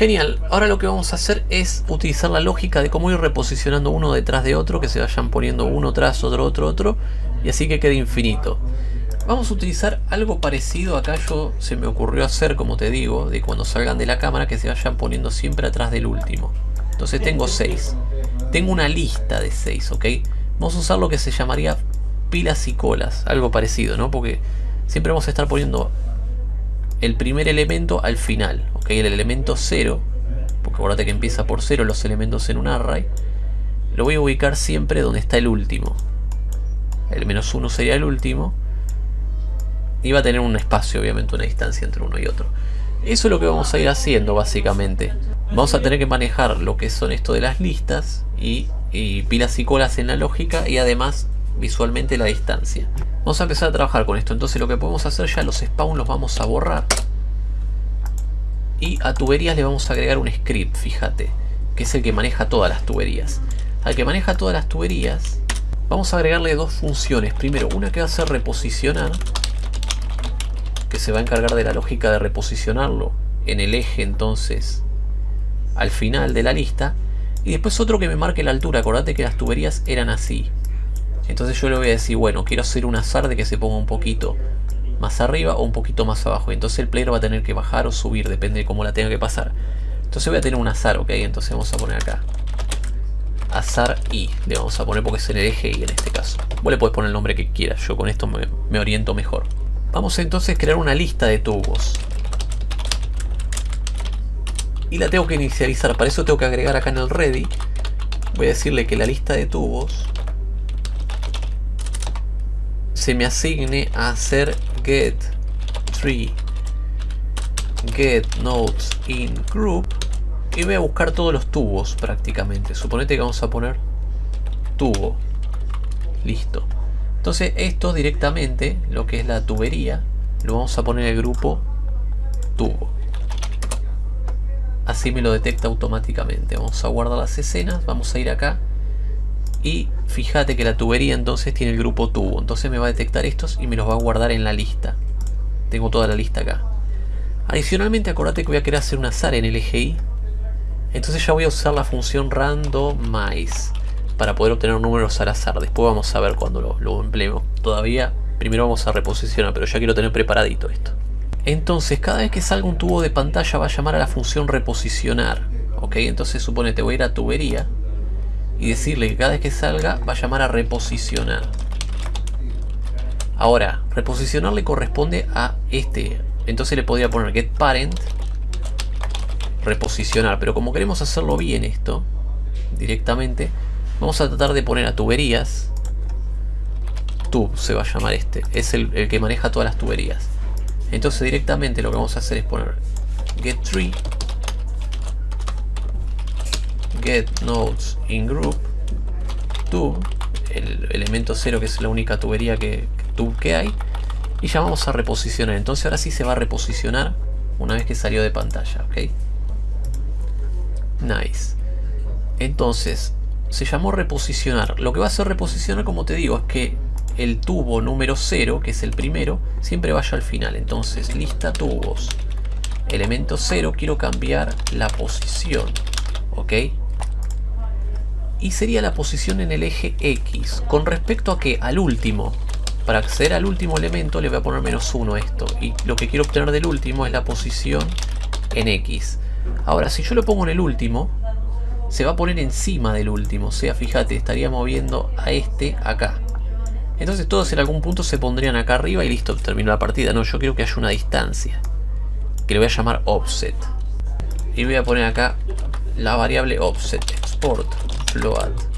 Genial, ahora lo que vamos a hacer es utilizar la lógica de cómo ir reposicionando uno detrás de otro, que se vayan poniendo uno tras otro, otro, otro, y así que quede infinito. Vamos a utilizar algo parecido, acá yo se me ocurrió hacer, como te digo, de cuando salgan de la cámara que se vayan poniendo siempre atrás del último. Entonces tengo 6. Tengo una lista de 6, ¿ok? Vamos a usar lo que se llamaría pilas y colas, algo parecido, ¿no? Porque siempre vamos a estar poniendo el primer elemento al final, ¿ok? El elemento 0, porque acuérdate que empieza por 0 los elementos en un array, lo voy a ubicar siempre donde está el último. El menos 1 sería el último. Y va a tener un espacio, obviamente, una distancia entre uno y otro. Eso es lo que vamos a ir haciendo, básicamente. Vamos a tener que manejar lo que son esto de las listas y, pilas y colas en la lógica y además visualmente la distancia. Vamos a empezar a trabajar con esto. Entonces lo que podemos hacer ya, los spawn los vamos a borrar. Y a tuberías le vamos a agregar un script, fíjate. Que es el que maneja todas las tuberías. Al que maneja todas las tuberías, vamos a agregarle dos funciones. Primero, una que va a ser reposicionar. Que se va a encargar de la lógica de reposicionarlo en el eje entonces al final de la lista. Y después otro que me marque la altura. Acordate que las tuberías eran así. Entonces yo le voy a decir, bueno, quiero hacer un azar de que se ponga un poquito más arriba o un poquito más abajo. Entonces el player va a tener que bajar o subir, depende de cómo la tenga que pasar. Entonces voy a tener un azar, ok, entonces vamos a poner acá. Azar Y, le vamos a poner porque es en el eje Y en este caso. Vos le podés poner el nombre que quieras, yo con esto me, me oriento mejor. Vamos entonces a crear una lista de tubos y la tengo que inicializar. Para eso tengo que agregar acá en el ready. Voy a decirle que la lista de tubos se me asigne a hacer get tree get nodes in group y voy a buscar todos los tubos prácticamente. Suponete que vamos a poner tubo. Listo. Entonces esto directamente, lo que es la tubería, lo vamos a poner en el grupo tubo así me lo detecta automáticamente. Vamos a guardar las escenas, vamos a ir acá y fíjate que la tubería entonces tiene el grupo tubo, entonces me va a detectar estos y me los va a guardar en la lista. Tengo toda la lista acá. Adicionalmente acordate que voy a querer hacer un azar en el eje. Entonces ya voy a usar la función randomize para poder obtener números al azar. Después vamos a ver cuando lo, empleemos. Todavía primero vamos a reposicionar, pero ya quiero tener preparadito esto. Entonces cada vez que salga un tubo de pantalla va a llamar a la función reposicionar. ¿Ok? Entonces suponete voy a ir a tubería y decirle que cada vez que salga va a llamar a reposicionar. Ahora, reposicionar le corresponde a este. Entonces le podría poner get parent reposicionar. Pero como queremos hacerlo bien esto, directamente, vamos a tratar de poner a tuberías. Tube se va a llamar este. Es el, el que maneja todas las tuberías. Entonces directamente lo que vamos a hacer es poner get tree get nodes in group tube el elemento 0 que es la única tubería que, tube que hay y ya vamos a reposicionar entonces ahora sí se va a reposicionar una vez que salió de pantalla ok nice entonces se llamó reposicionar lo que va a hacer reposicionar como te digo es que el tubo número 0, que es el primero, siempre vaya al final. Entonces, lista tubos. Elemento 0, quiero cambiar la posición. ¿Ok? Y sería la posición en el eje X. Con respecto a que al último, para acceder al último elemento le voy a poner menos 1 a esto. Y lo que quiero obtener del último es la posición en X. Ahora, si yo lo pongo en el último, se va a poner encima del último. O sea, fíjate, estaría moviendo a este acá. Entonces todos en algún punto se pondrían acá arriba y listo, terminó la partida. No, yo quiero que haya una distancia. Que le voy a llamar offset. Y voy a poner acá la variable offset. Export float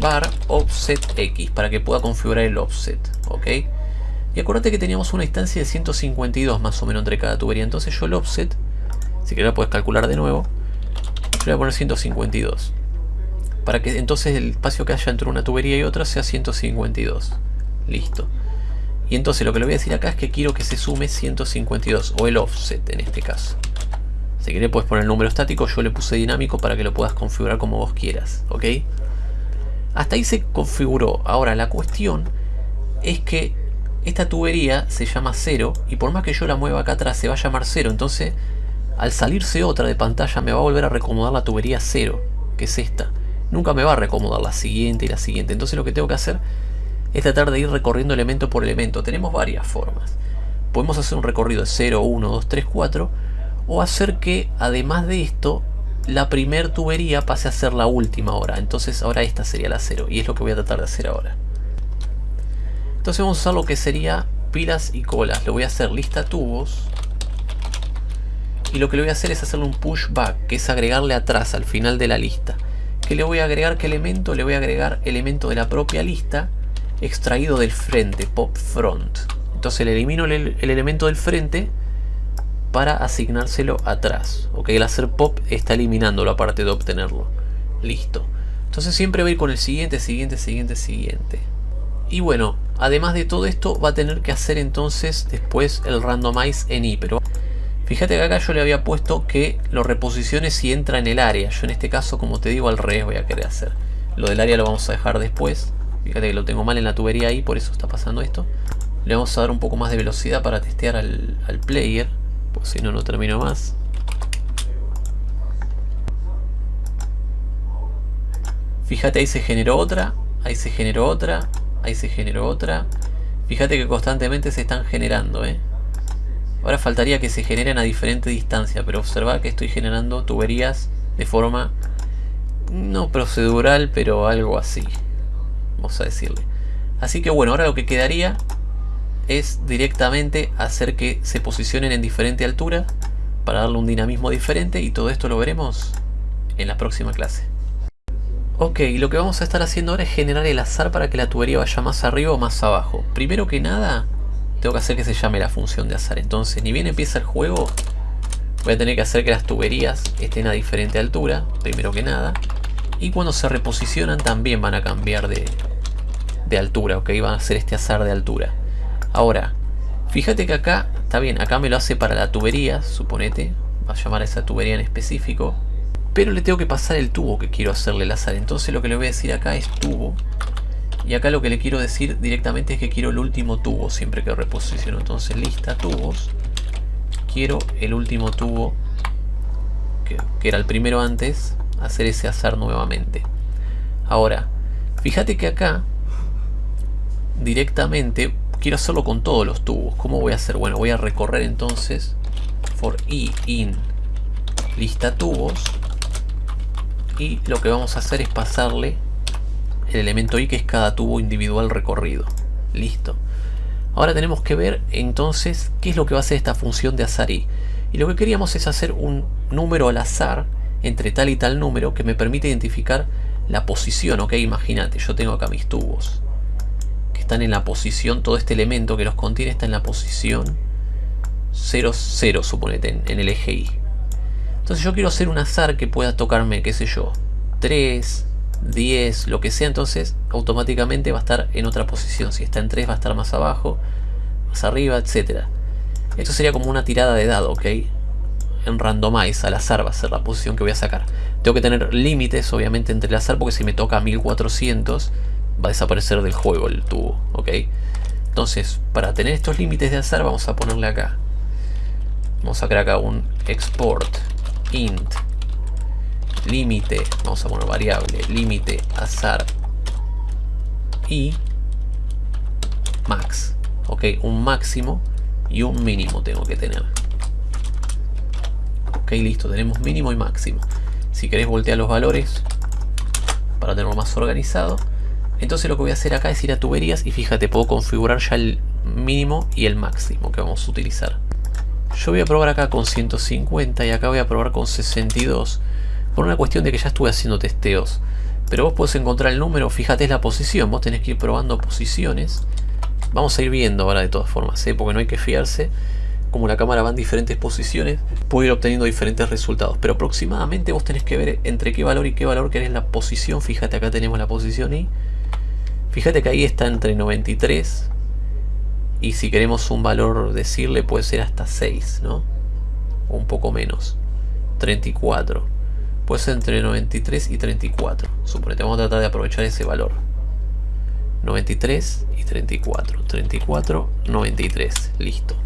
bar offset x para que pueda configurar el offset. ¿Ok? Y acuérdate que teníamos una distancia de 152 más o menos entre cada tubería. Entonces yo el offset, si querés lo puedes calcular de nuevo. Yo voy a poner 152 para que entonces el espacio que haya entre una tubería y otra sea 152. Listo. Y entonces lo que le voy a decir acá es que quiero que se sume 152, o el offset en este caso. Si querés puedes poner el número estático, yo le puse dinámico para que lo puedas configurar como vos quieras, ¿ok? Hasta ahí se configuró. Ahora la cuestión es que esta tubería se llama 0 y por más que yo la mueva acá atrás se va a llamar 0. Entonces al salirse otra de pantalla me va a volver a recomodar la tubería 0, que es esta. Nunca me va a recomodar la siguiente y la siguiente. Entonces lo que tengo que hacer es tratar de ir recorriendo elemento por elemento. Tenemos varias formas. Podemos hacer un recorrido de 0, 1, 2, 3, 4 o hacer que además de esto la primer tubería pase a ser la última ahora. Entonces ahora esta sería la cero. Y es lo que voy a tratar de hacer ahora. Entonces vamos a usar lo que sería pilas y colas. Lo voy a hacer lista tubos. Y lo que le voy a hacer es hacerle un pushback, que es agregarle atrás, al final de la lista. ¿Qué le voy a agregar? ¿Qué elemento? Le voy a agregar elemento de la propia lista extraído del frente, pop front. Entonces le elimino el, elemento del frente para asignárselo atrás. Ok, el hacer pop está eliminándolo aparte de obtenerlo. Listo. Entonces siempre voy a ir con el siguiente, siguiente, siguiente, siguiente. Y bueno, además de todo esto va a tener que hacer entonces después el randomize en i, pero fíjate que acá yo le había puesto que lo reposicione si entra en el área. Yo en este caso, como te digo, al revés voy a querer hacer. Lo del área lo vamos a dejar después. Fíjate que lo tengo mal en la tubería ahí, por eso está pasando esto. Le vamos a dar un poco más de velocidad para testear al player, pues si no, no termino más. Fíjate, ahí se generó otra, ahí se generó otra, Ahí se generó otra. Fíjate que constantemente se están generando, ¿eh? Ahora faltaría que se generen a diferente distancia, pero observa que estoy generando tuberías de forma no procedural, pero algo así. Vamos a decirle. Así que bueno, ahora lo que quedaría es directamente hacer que se posicionen en diferente altura para darle un dinamismo diferente y todo esto lo veremos en la próxima clase. Ok, lo que vamos a estar haciendo ahora es generar el azar para que la tubería vaya más arriba o más abajo. Primero que nada, tengo que hacer que se llame la función de azar. Entonces, ni bien empieza el juego, voy a tener que hacer que las tuberías estén a diferente altura, primero que nada. Y cuando se reposicionan también van a cambiar de, de altura, ok, van a hacer este azar de altura. Ahora, fíjate que acá, está bien, acá me lo hace para la tubería, suponete, va a llamar a esa tubería en específico pero le tengo que pasar el tubo que quiero hacerle el azar. Entonces lo que le voy a decir acá es tubo. Y acá lo que le quiero decir directamente es que quiero el último tubo siempre que reposiciono. Entonces lista tubos. Quiero el último tubo que, era el primero antes. Hacer ese azar nuevamente. Ahora, fíjate que acá directamente quiero hacerlo con todos los tubos. ¿Cómo voy a hacer? Bueno, voy a recorrer entonces for i in lista tubos y lo que vamos a hacer es pasarle el elemento i que es cada tubo individual recorrido. Listo. Ahora tenemos que ver entonces qué es lo que va a hacer esta función de azar i. Y lo que queríamos es hacer un número al azar entre tal y tal número que me permite identificar la posición, ok, imagínate, yo tengo acá mis tubos están en la posición, todo este elemento que los contiene está en la posición 0, 0, suponete, en, en el eje Y. Entonces yo quiero hacer un azar que pueda tocarme, qué sé yo, 3, 10, lo que sea, entonces automáticamente va a estar en otra posición. Si está en 3 va a estar más abajo, más arriba, etc. Esto sería como una tirada de dado, ¿ok? En randomize, al azar va a ser la posición que voy a sacar. Tengo que tener límites, obviamente, entre el azar, porque si me toca 1400 va a desaparecer del juego el tubo, ¿ok? Entonces, para tener estos límites de azar, vamos a ponerle acá. Vamos a crear acá un export int límite, vamos a poner variable, límite azar y max. Ok, un máximo y un mínimo tengo que tener. Ok, listo, tenemos mínimo y máximo. Si querés voltear los valores para tenerlo más organizado. Entonces lo que voy a hacer acá es ir a tuberías y fíjate, puedo configurar ya el mínimo y el máximo que vamos a utilizar. Yo voy a probar acá con 150 y acá voy a probar con 62. Por una cuestión de que ya estuve haciendo testeos. Pero vos podés encontrar el número, fíjate es la posición. Vos tenés que ir probando posiciones. Vamos a ir viendo ahora de todas formas, ¿eh? porque no hay que fiarse. Como la cámara va en diferentes posiciones, puedo ir obteniendo diferentes resultados. Pero aproximadamente vos tenés que ver entre qué valor y qué valor querés la posición. Fíjate acá tenemos la posición y... Fíjate que ahí está entre 93 y si queremos un valor decirle puede ser hasta 6, ¿no? O un poco menos. 34. Puede ser entre 93 y 34. Suponete, vamos a tratar de aprovechar ese valor. 93 y 34. 34, 93. Listo.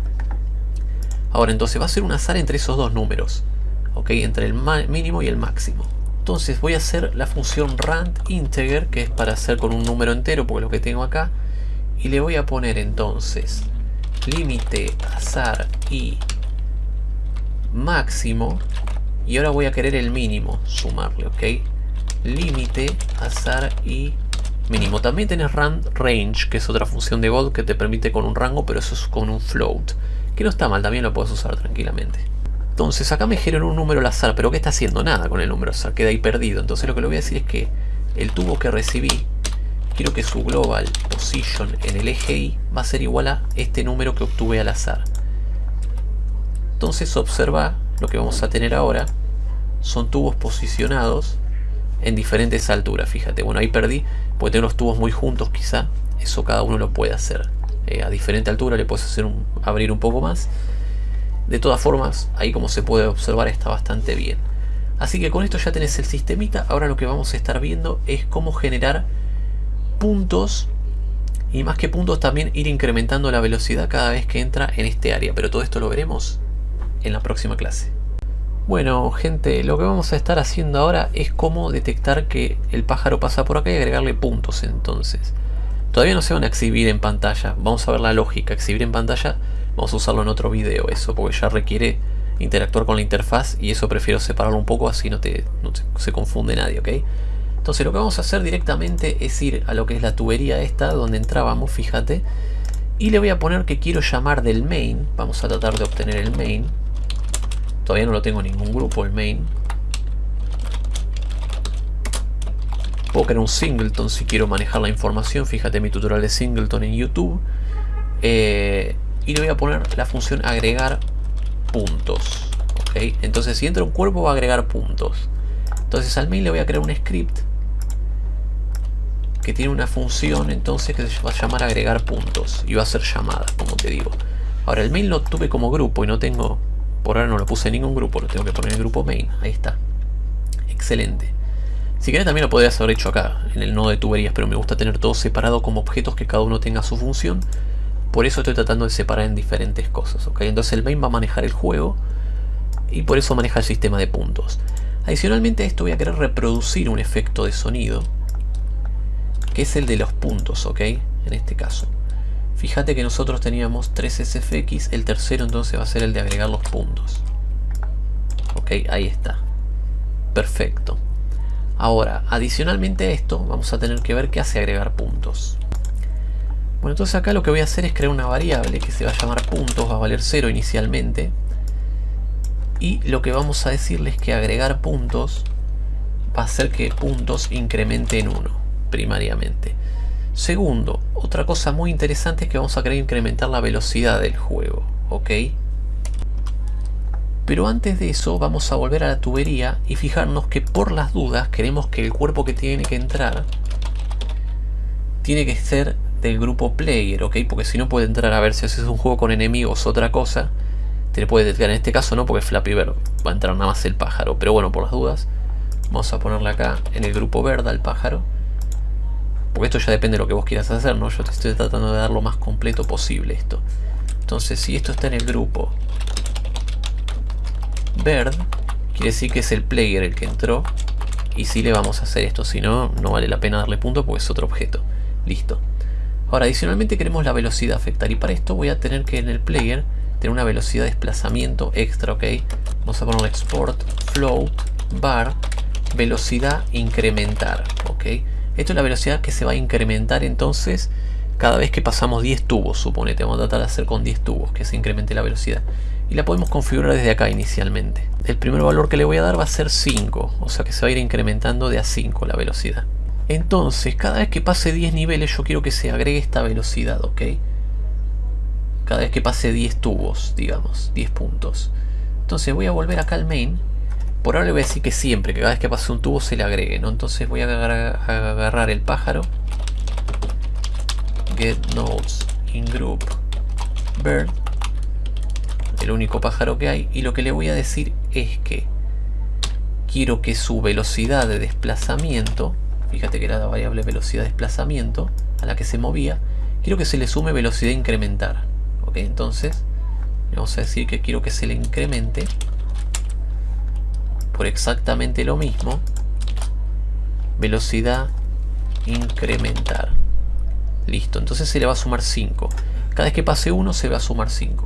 Ahora entonces va a ser un azar entre esos dos números. ¿Ok? Entre el mínimo y el máximo. Entonces voy a hacer la función rand integer, que es para hacer con un número entero, porque lo que tengo acá y le voy a poner entonces límite azar y máximo Y ahora voy a querer el mínimo sumarle, ¿ok? Límite, azar y mínimo. También tenés rand range, que es otra función de God que te permite con un rango, pero eso es con un float. Que no está mal, también lo puedes usar tranquilamente. Entonces acá me generó un número al azar, pero ¿qué está haciendo? Nada con el número azar, queda ahí perdido. Entonces lo que le voy a decir es que el tubo que recibí, quiero que su global position en el eje Y va a ser igual a este número que obtuve al azar. Entonces observa lo que vamos a tener ahora son tubos posicionados en diferentes alturas, fíjate. Bueno, ahí perdí, porque tengo los tubos muy juntos quizá. Eso cada uno lo puede hacer. Eh, a diferente altura le puedes hacer un, abrir un poco más. De todas formas, ahí como se puede observar está bastante bien. Así que con esto ya tenés el sistemita. Ahora lo que vamos a estar viendo es cómo generar puntos. Y más que puntos también ir incrementando la velocidad cada vez que entra en este área. Pero todo esto lo veremos en la próxima clase. Bueno gente, lo que vamos a estar haciendo ahora es cómo detectar que el pájaro pasa por acá y agregarle puntos entonces. Todavía no se van a exhibir en pantalla, vamos a ver la lógica, exhibir en pantalla, vamos a usarlo en otro video eso, porque ya requiere interactuar con la interfaz y eso prefiero separarlo un poco así no, te, se confunde nadie, ¿ok? Entonces lo que vamos a hacer directamente es ir a lo que es la tubería esta, donde entrábamos, fíjate, y le voy a poner que quiero llamar del main, vamos a tratar de obtener el main, Todavía no lo tengo en ningún grupo, el main. Puedo crear un singleton si quiero manejar la información. Fíjate mi tutorial de singleton en YouTube. Eh, y le voy a poner la función agregar puntos. Entonces si entra un cuerpo va a agregar puntos. Entonces al main le voy a crear un script que tiene una función entonces que se va a llamar agregar puntos y va a ser llamada, como te digo. Ahora el main lo tuve como grupo y no tengo por ahora no lo puse en ningún grupo, lo tengo que poner en el grupo main. Ahí está. Excelente. Si querés también lo podrías haber hecho acá, en el nodo de tuberías, pero me gusta tener todo separado como objetos que cada uno tenga su función. Por eso estoy tratando de separar en diferentes cosas, ¿ok? Entonces el main va a manejar el juego y por eso maneja el sistema de puntos. Adicionalmente a esto voy a querer reproducir un efecto de sonido, que es el de los puntos, ¿ok? En este caso. Fíjate que nosotros teníamos 3 SFX, el tercero entonces va a ser el de agregar los puntos. Ok, ahí está. Perfecto. Ahora, adicionalmente a esto, vamos a tener que ver qué hace agregar puntos. Bueno, entonces acá lo que voy a hacer es crear una variable que se va a llamar puntos, va a valer 0 inicialmente. Y lo que vamos a decirle es que agregar puntos va a hacer que puntos incremente en 1, primariamente. Segundo, otra cosa muy interesante es que vamos a querer incrementar la velocidad del juego, ¿ok? Pero antes de eso vamos a volver a la tubería y fijarnos que por las dudas queremos que el cuerpo que tiene que entrar tiene que ser del grupo player, ¿ok? Porque si no puede entrar a ver si haces un juego con enemigos otra cosa, te le puede detectar en este caso no, porque Flappy Bird va a entrar nada más el pájaro, pero bueno, por las dudas vamos a ponerle acá en el grupo verde al pájaro porque esto ya depende de lo que vos quieras hacer, ¿no? Yo te estoy tratando de dar lo más completo posible esto. Entonces, si esto está en el grupo Bird, quiere decir que es el player el que entró. Y si le vamos a hacer esto, si no, no vale la pena darle punto porque es otro objeto. Listo. Ahora, adicionalmente queremos la velocidad afectar. Y para esto voy a tener que en el player tener una velocidad de desplazamiento extra, ¿ok? Vamos a poner export float bar velocidad incrementar, ¿ok? Esto es la velocidad que se va a incrementar entonces cada vez que pasamos 10 tubos, suponete. Vamos a tratar de hacer con 10 tubos que se incremente la velocidad. Y la podemos configurar desde acá inicialmente. El primer valor que le voy a dar va a ser 5, o sea que se va a ir incrementando de a 5 la velocidad. Entonces, cada vez que pase 10 niveles yo quiero que se agregue esta velocidad, ¿ok? Cada vez que pase 10 tubos, digamos, 10 puntos. Entonces voy a volver acá al main por ahora le voy a decir que siempre, que cada vez que pase un tubo se le agregue, ¿no? Entonces voy a agarrar, el pájaro. Get nodes in group bird. El único pájaro que hay. Y lo que le voy a decir es que quiero que su velocidad de desplazamiento, fíjate que era la variable velocidad de desplazamiento a la que se movía, quiero que se le sume velocidad incrementar. Ok, entonces vamos a decir que quiero que se le incremente por exactamente lo mismo, velocidad incrementar. Listo, entonces se le va a sumar 5. Cada vez que pase 1 se va a sumar 5.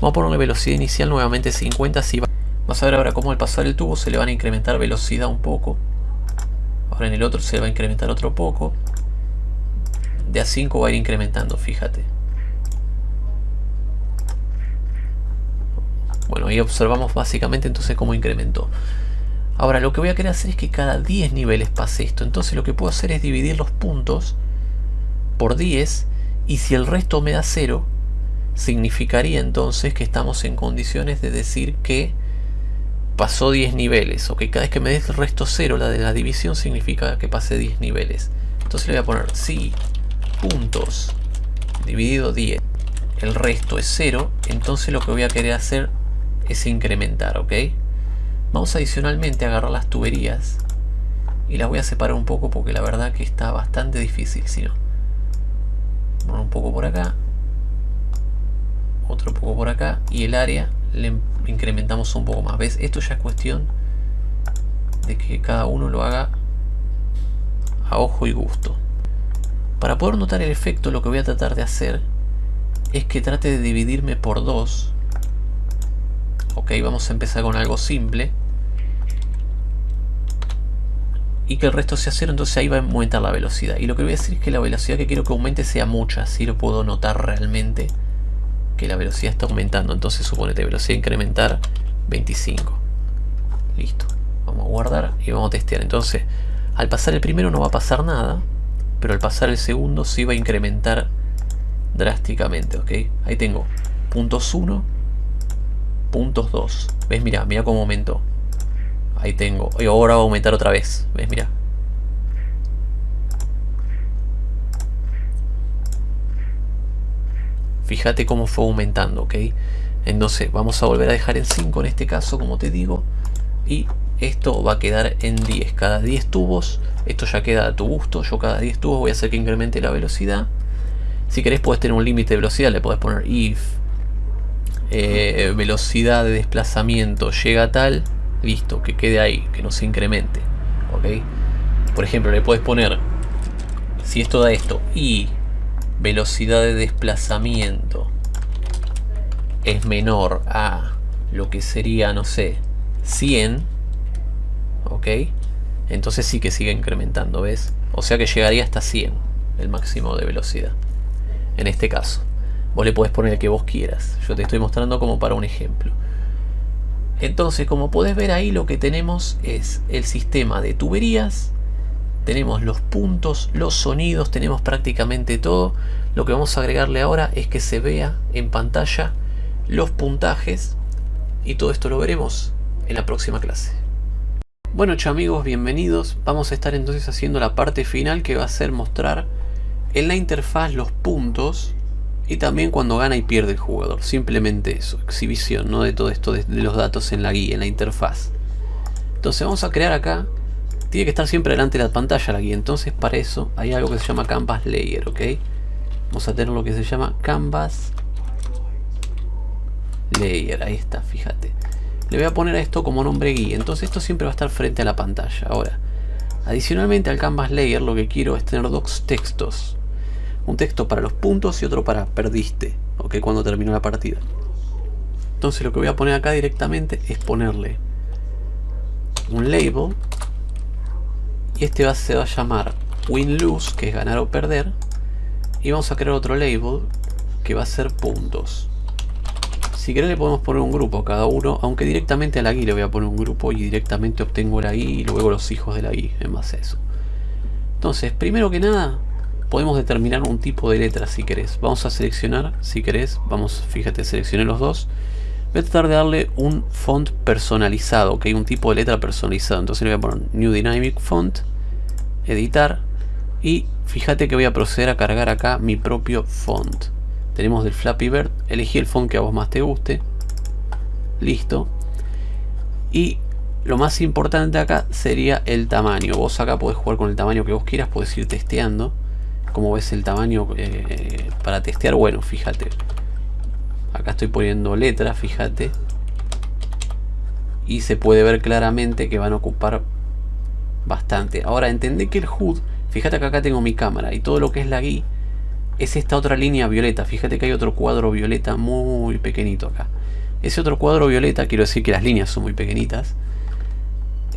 Vamos a ponerle velocidad inicial nuevamente 50, así Vas a ver ahora cómo al pasar el tubo se le van a incrementar velocidad un poco. Ahora en el otro se va a incrementar otro poco. De a 5 va a ir incrementando, fíjate. Bueno, ahí observamos básicamente entonces cómo incrementó. Ahora lo que voy a querer hacer es que cada 10 niveles pase esto. Entonces lo que puedo hacer es dividir los puntos por 10 y si el resto me da 0, significaría entonces que estamos en condiciones de decir que pasó 10 niveles. O que cada vez que me des el resto 0, la de la división, significa que pasé 10 niveles. Entonces le voy a poner si puntos dividido 10, el resto es 0, entonces lo que voy a querer hacer es incrementar, ¿ok? Vamos adicionalmente a agarrar las tuberías y las voy a separar un poco porque la verdad que está bastante difícil si no. un poco por acá, otro poco por acá y el área le incrementamos un poco más. ¿Ves? Esto ya es cuestión de que cada uno lo haga a ojo y gusto. Para poder notar el efecto lo que voy a tratar de hacer es que trate de dividirme por dos Ok, vamos a empezar con algo simple. Y que el resto sea cero, entonces ahí va a aumentar la velocidad. Y lo que voy a decir es que la velocidad que quiero que aumente sea mucha, así lo puedo notar realmente que la velocidad está aumentando. Entonces suponete velocidad incrementar 25. Listo. Vamos a guardar y vamos a testear. Entonces, al pasar el primero no va a pasar nada, pero al pasar el segundo sí va a incrementar drásticamente, ¿ok? Ahí tengo puntos 1 puntos 2. ¿Ves? Mira, mira cómo aumentó. Ahí tengo. Y ahora va a aumentar otra vez. ¿Ves? Mira. Fíjate cómo fue aumentando, ¿ok? Entonces vamos a volver a dejar en 5 en este caso, como te digo. Y esto va a quedar en 10. Cada 10 tubos, esto ya queda a tu gusto. Yo cada 10 tubos voy a hacer que incremente la velocidad. Si querés puedes tener un límite de velocidad, le podés poner if eh, velocidad de desplazamiento llega a tal, listo, que quede ahí, que no se incremente. ¿ok? Por ejemplo, le puedes poner, si esto da esto, y velocidad de desplazamiento es menor a lo que sería, no sé, 100, ¿ok? Entonces sí que sigue incrementando, ¿ves? O sea que llegaría hasta 100 el máximo de velocidad, en este caso. Vos le podés poner el que vos quieras. Yo te estoy mostrando como para un ejemplo. Entonces, como podés ver ahí, lo que tenemos es el sistema de tuberías. Tenemos los puntos, los sonidos, tenemos prácticamente todo. Lo que vamos a agregarle ahora es que se vea en pantalla los puntajes. Y todo esto lo veremos en la próxima clase. Bueno, amigos, bienvenidos. Vamos a estar entonces haciendo la parte final que va a ser mostrar en la interfaz los puntos y también cuando gana y pierde el jugador. Simplemente eso, exhibición, no de todo esto de, los datos en la guía, en la interfaz. Entonces vamos a crear acá, tiene que estar siempre delante de la pantalla la guía, entonces para eso hay algo que se llama Canvas Layer, ¿ok? Vamos a tener lo que se llama Canvas Layer, ahí está, fíjate. Le voy a poner a esto como nombre guía, entonces esto siempre va a estar frente a la pantalla. Ahora, adicionalmente al Canvas Layer lo que quiero es tener dos textos un texto para los puntos y otro para perdiste, ok, cuando terminó la partida. Entonces lo que voy a poner acá directamente es ponerle un label y este va, se va a llamar win-lose, que es ganar o perder, y vamos a crear otro label que va a ser puntos. Si querés le podemos poner un grupo a cada uno, aunque directamente a la guía le voy a poner un grupo y directamente obtengo la guía y luego los hijos de la guía en base a eso. Entonces, primero que nada, podemos determinar un tipo de letra si querés. Vamos a seleccionar, si querés, vamos, fíjate, seleccioné los dos. Voy a tratar de darle un font personalizado, que hay un tipo de letra personalizado. Entonces le voy a poner New Dynamic Font, editar, y fíjate que voy a proceder a cargar acá mi propio font. Tenemos del Flappy Bird, elegí el font que a vos más te guste. Listo. Y lo más importante acá sería el tamaño. Vos acá podés jugar con el tamaño que vos quieras, podés ir testeando como ves el tamaño eh, para testear bueno fíjate acá estoy poniendo letras fíjate y se puede ver claramente que van a ocupar bastante ahora entendé que el HUD fíjate que acá tengo mi cámara y todo lo que es la guía es esta otra línea violeta fíjate que hay otro cuadro violeta muy pequeñito acá Ese otro cuadro violeta, quiero decir que las líneas son muy pequeñitas,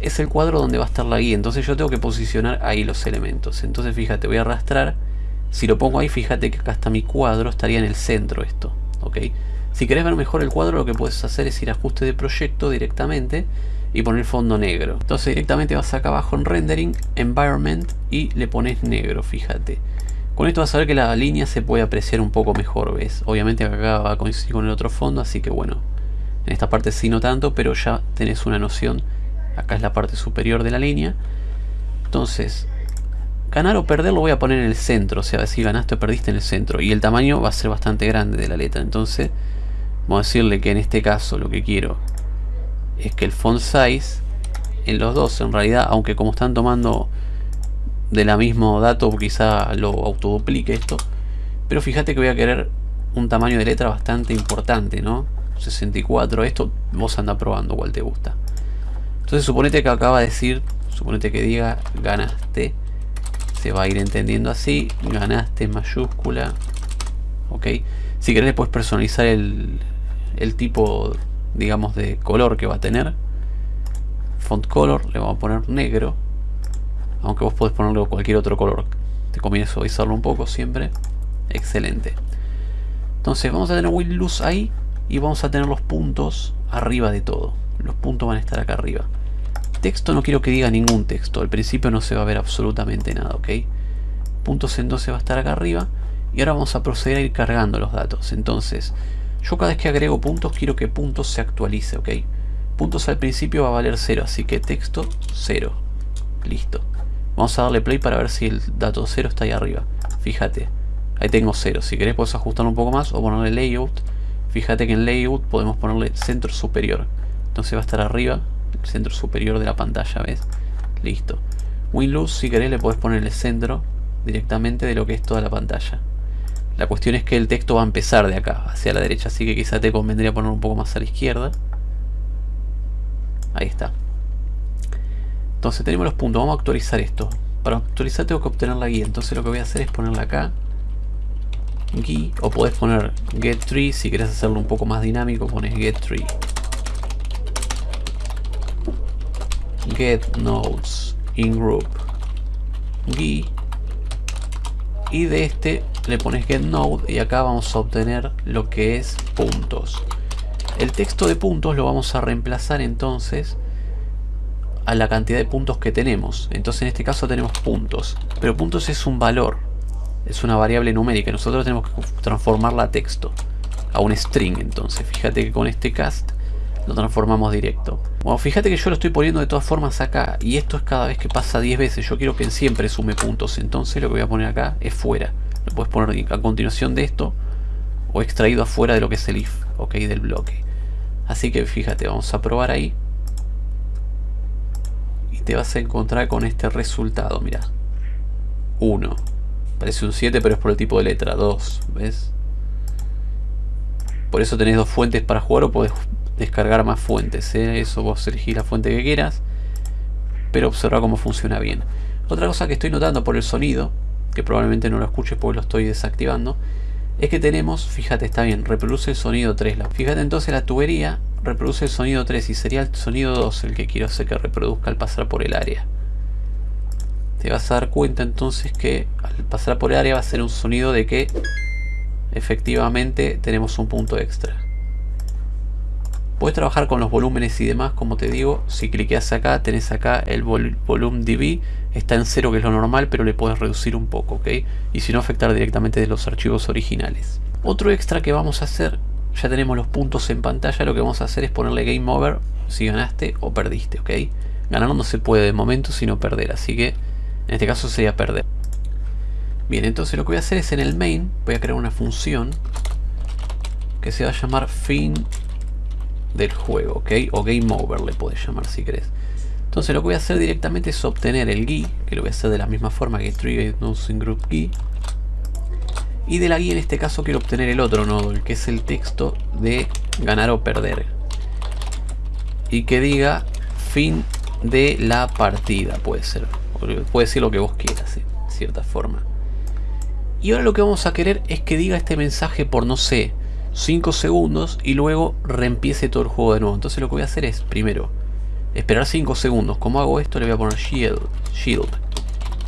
es el cuadro donde va a estar la guía. Entonces yo tengo que posicionar ahí los elementos. Entonces fíjate, voy a arrastrar. Si lo pongo ahí, fíjate que acá está mi cuadro, estaría en el centro esto. ¿ok? Si querés ver mejor el cuadro, lo que puedes hacer es ir a ajuste de proyecto directamente y poner fondo negro. Entonces directamente vas acá abajo en rendering, environment y le pones negro, fíjate. Con esto vas a ver que la línea se puede apreciar un poco mejor, ¿ves? Obviamente acá va a coincidir con el otro fondo, así que bueno, en esta parte sí no tanto, pero ya tenés una noción. Acá es la parte superior de la línea. Entonces, ganar o perder lo voy a poner en el centro, o sea, si ganaste o perdiste en el centro. Y el tamaño va a ser bastante grande de la letra, entonces vamos a decirle que en este caso lo que quiero es que el font size en los dos en realidad aunque como están tomando de la mismo dato quizá lo autoduplique esto pero fíjate que voy a querer un tamaño de letra bastante importante ¿no? 64 esto vos anda probando cuál te gusta. Entonces suponete que acaba de decir suponete que diga ganaste. Se va a ir entendiendo así ganaste mayúscula ok. Si querés puedes personalizar el, el tipo digamos de color que va a tener. Font color le vamos a poner negro. Aunque vos podés ponerle cualquier otro color. Te conviene suavizarlo un poco siempre. Excelente. Entonces vamos a tener will luz ahí y vamos a tener los puntos arriba de todo. Los puntos van a estar acá arriba. Texto no quiero que diga ningún texto. Al principio no se va a ver absolutamente nada ok puntos entonces va a estar acá arriba. Y ahora vamos a proceder a ir cargando los datos. Entonces yo cada vez que agrego puntos quiero que puntos se actualice, ¿ok? Puntos al principio va a valer 0, así que texto 0. Listo. Vamos a darle play para ver si el dato 0 está ahí arriba. Fíjate, ahí tengo 0. Si querés puedes ajustarlo un poco más o ponerle layout. Fíjate que en layout podemos ponerle centro superior. Entonces va a estar arriba, el centro superior de la pantalla, ¿ves? Listo. Windows, si querés, le podés poner el centro directamente de lo que es toda la pantalla. La cuestión es que el texto va a empezar de acá, hacia la derecha, así que quizá te convendría poner un poco más a la izquierda. Ahí está. Entonces tenemos los puntos, vamos a actualizar esto. Para actualizar tengo que obtener la guía, entonces lo que voy a hacer es ponerla acá. Guía, o podés poner get tree, si querés hacerlo un poco más dinámico pones get tree. Get nodes in group. Guía. Y de este le pones getNode y acá vamos a obtener lo que es puntos. El texto de puntos lo vamos a reemplazar entonces a la cantidad de puntos que tenemos. Entonces en este caso tenemos puntos. Pero puntos es un valor. Es una variable numérica. Nosotros tenemos que transformarla a texto. A un string entonces. Fíjate que con este cast lo transformamos directo. Bueno, fíjate que yo lo estoy poniendo de todas formas acá. Y esto es cada vez que pasa 10 veces. Yo quiero que siempre sume puntos. Entonces lo que voy a poner acá es fuera. Lo puedes poner a continuación de esto o extraído afuera de lo que es el if, ok, del bloque. Así que fíjate, vamos a probar ahí. Y te vas a encontrar con este resultado, mira. 1. Parece un 7, pero es por el tipo de letra. 2, ¿ves? Por eso tenés dos fuentes para jugar o podés descargar más fuentes. ¿eh? Eso vos elegís la fuente que quieras. Pero observa cómo funciona bien. Otra cosa que estoy notando por el sonido que probablemente no lo escuches porque lo estoy desactivando, es que tenemos, fíjate, está bien, reproduce el sonido 3. Fíjate entonces la tubería reproduce el sonido 3 y sería el sonido 2 el que quiero hacer que reproduzca al pasar por el área. Te vas a dar cuenta entonces que al pasar por el área va a ser un sonido de que efectivamente tenemos un punto extra. Puedes trabajar con los volúmenes y demás, como te digo, si cliqueas acá, tenés acá el volumen DB, está en cero que es lo normal, pero le puedes reducir un poco, ¿ok? Y si no, afectar directamente de los archivos originales. Otro extra que vamos a hacer, ya tenemos los puntos en pantalla, lo que vamos a hacer es ponerle Game Over si ganaste o perdiste, ¿ok? Ganar no se puede de momento, sino perder, así que en este caso sería perder. Bien, entonces lo que voy a hacer es en el main, voy a crear una función que se va a llamar fin del juego, ¿ok? O Game Over le puedes llamar si querés. Entonces lo que voy a hacer directamente es obtener el GUI, que lo voy a hacer de la misma forma que Trigger Nodes Group GUI. Y de la guía en este caso quiero obtener el otro nodo, el que es el texto de ganar o perder. Y que diga fin de la partida, puede ser. Puede ser lo que vos quieras, de cierta forma. Y ahora lo que vamos a querer es que diga este mensaje por, no sé, 5 segundos y luego reempiece todo el juego de nuevo. Entonces lo que voy a hacer es, primero, esperar 5 segundos. ¿Cómo hago esto? Le voy a poner shield, shield,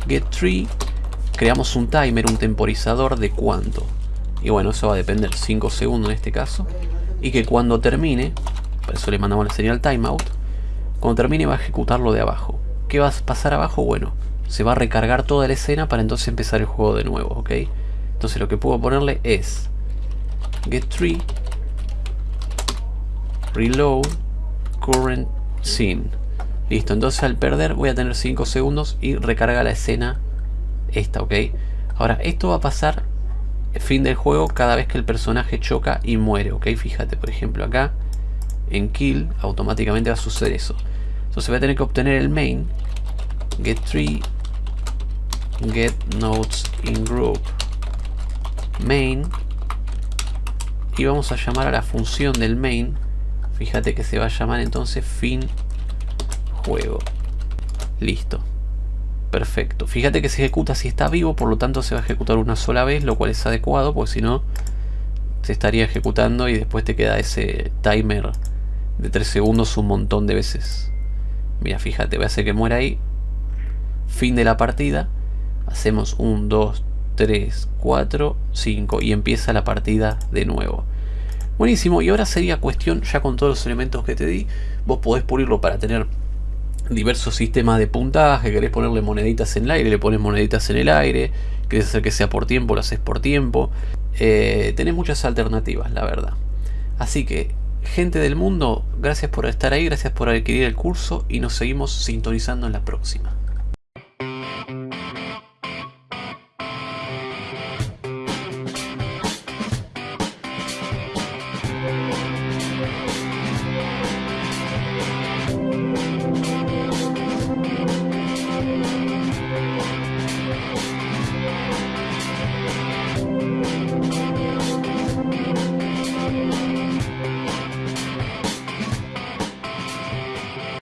get tree, creamos un timer, un temporizador de cuánto. Y bueno, eso va a depender, 5 segundos en este caso. Y que cuando termine, por eso le mandamos la señal timeout, cuando termine va a ejecutar lo de abajo. ¿Qué va a pasar abajo? Bueno, se va a recargar toda la escena para entonces empezar el juego de nuevo, ¿ok? Entonces lo que puedo ponerle es get tree reload current scene listo entonces al perder voy a tener 5 segundos y recarga la escena esta ok ahora esto va a pasar fin del juego cada vez que el personaje choca y muere ok fíjate por ejemplo acá en kill automáticamente va a suceder eso. Entonces voy a tener que obtener el main get tree get nodes in group main y vamos a llamar a la función del main fíjate que se va a llamar entonces fin juego. Listo. Perfecto. Fíjate que se ejecuta si está vivo por lo tanto se va a ejecutar una sola vez lo cual es adecuado porque si no se estaría ejecutando y después te queda ese timer de 3 segundos un montón de veces. Mira fíjate voy a hacer que muera ahí. Fin de la partida. Hacemos un 2 3, 4, 5 y empieza la partida de nuevo. Buenísimo, y ahora sería cuestión, ya con todos los elementos que te di, vos podés pulirlo para tener diversos sistemas de puntaje, querés ponerle moneditas en el aire, le pones moneditas en el aire, querés hacer que sea por tiempo, lo haces por tiempo. Eh, tenés muchas alternativas, la verdad. Así que, gente del mundo, gracias por estar ahí, gracias por adquirir el curso y nos seguimos sintonizando en la próxima.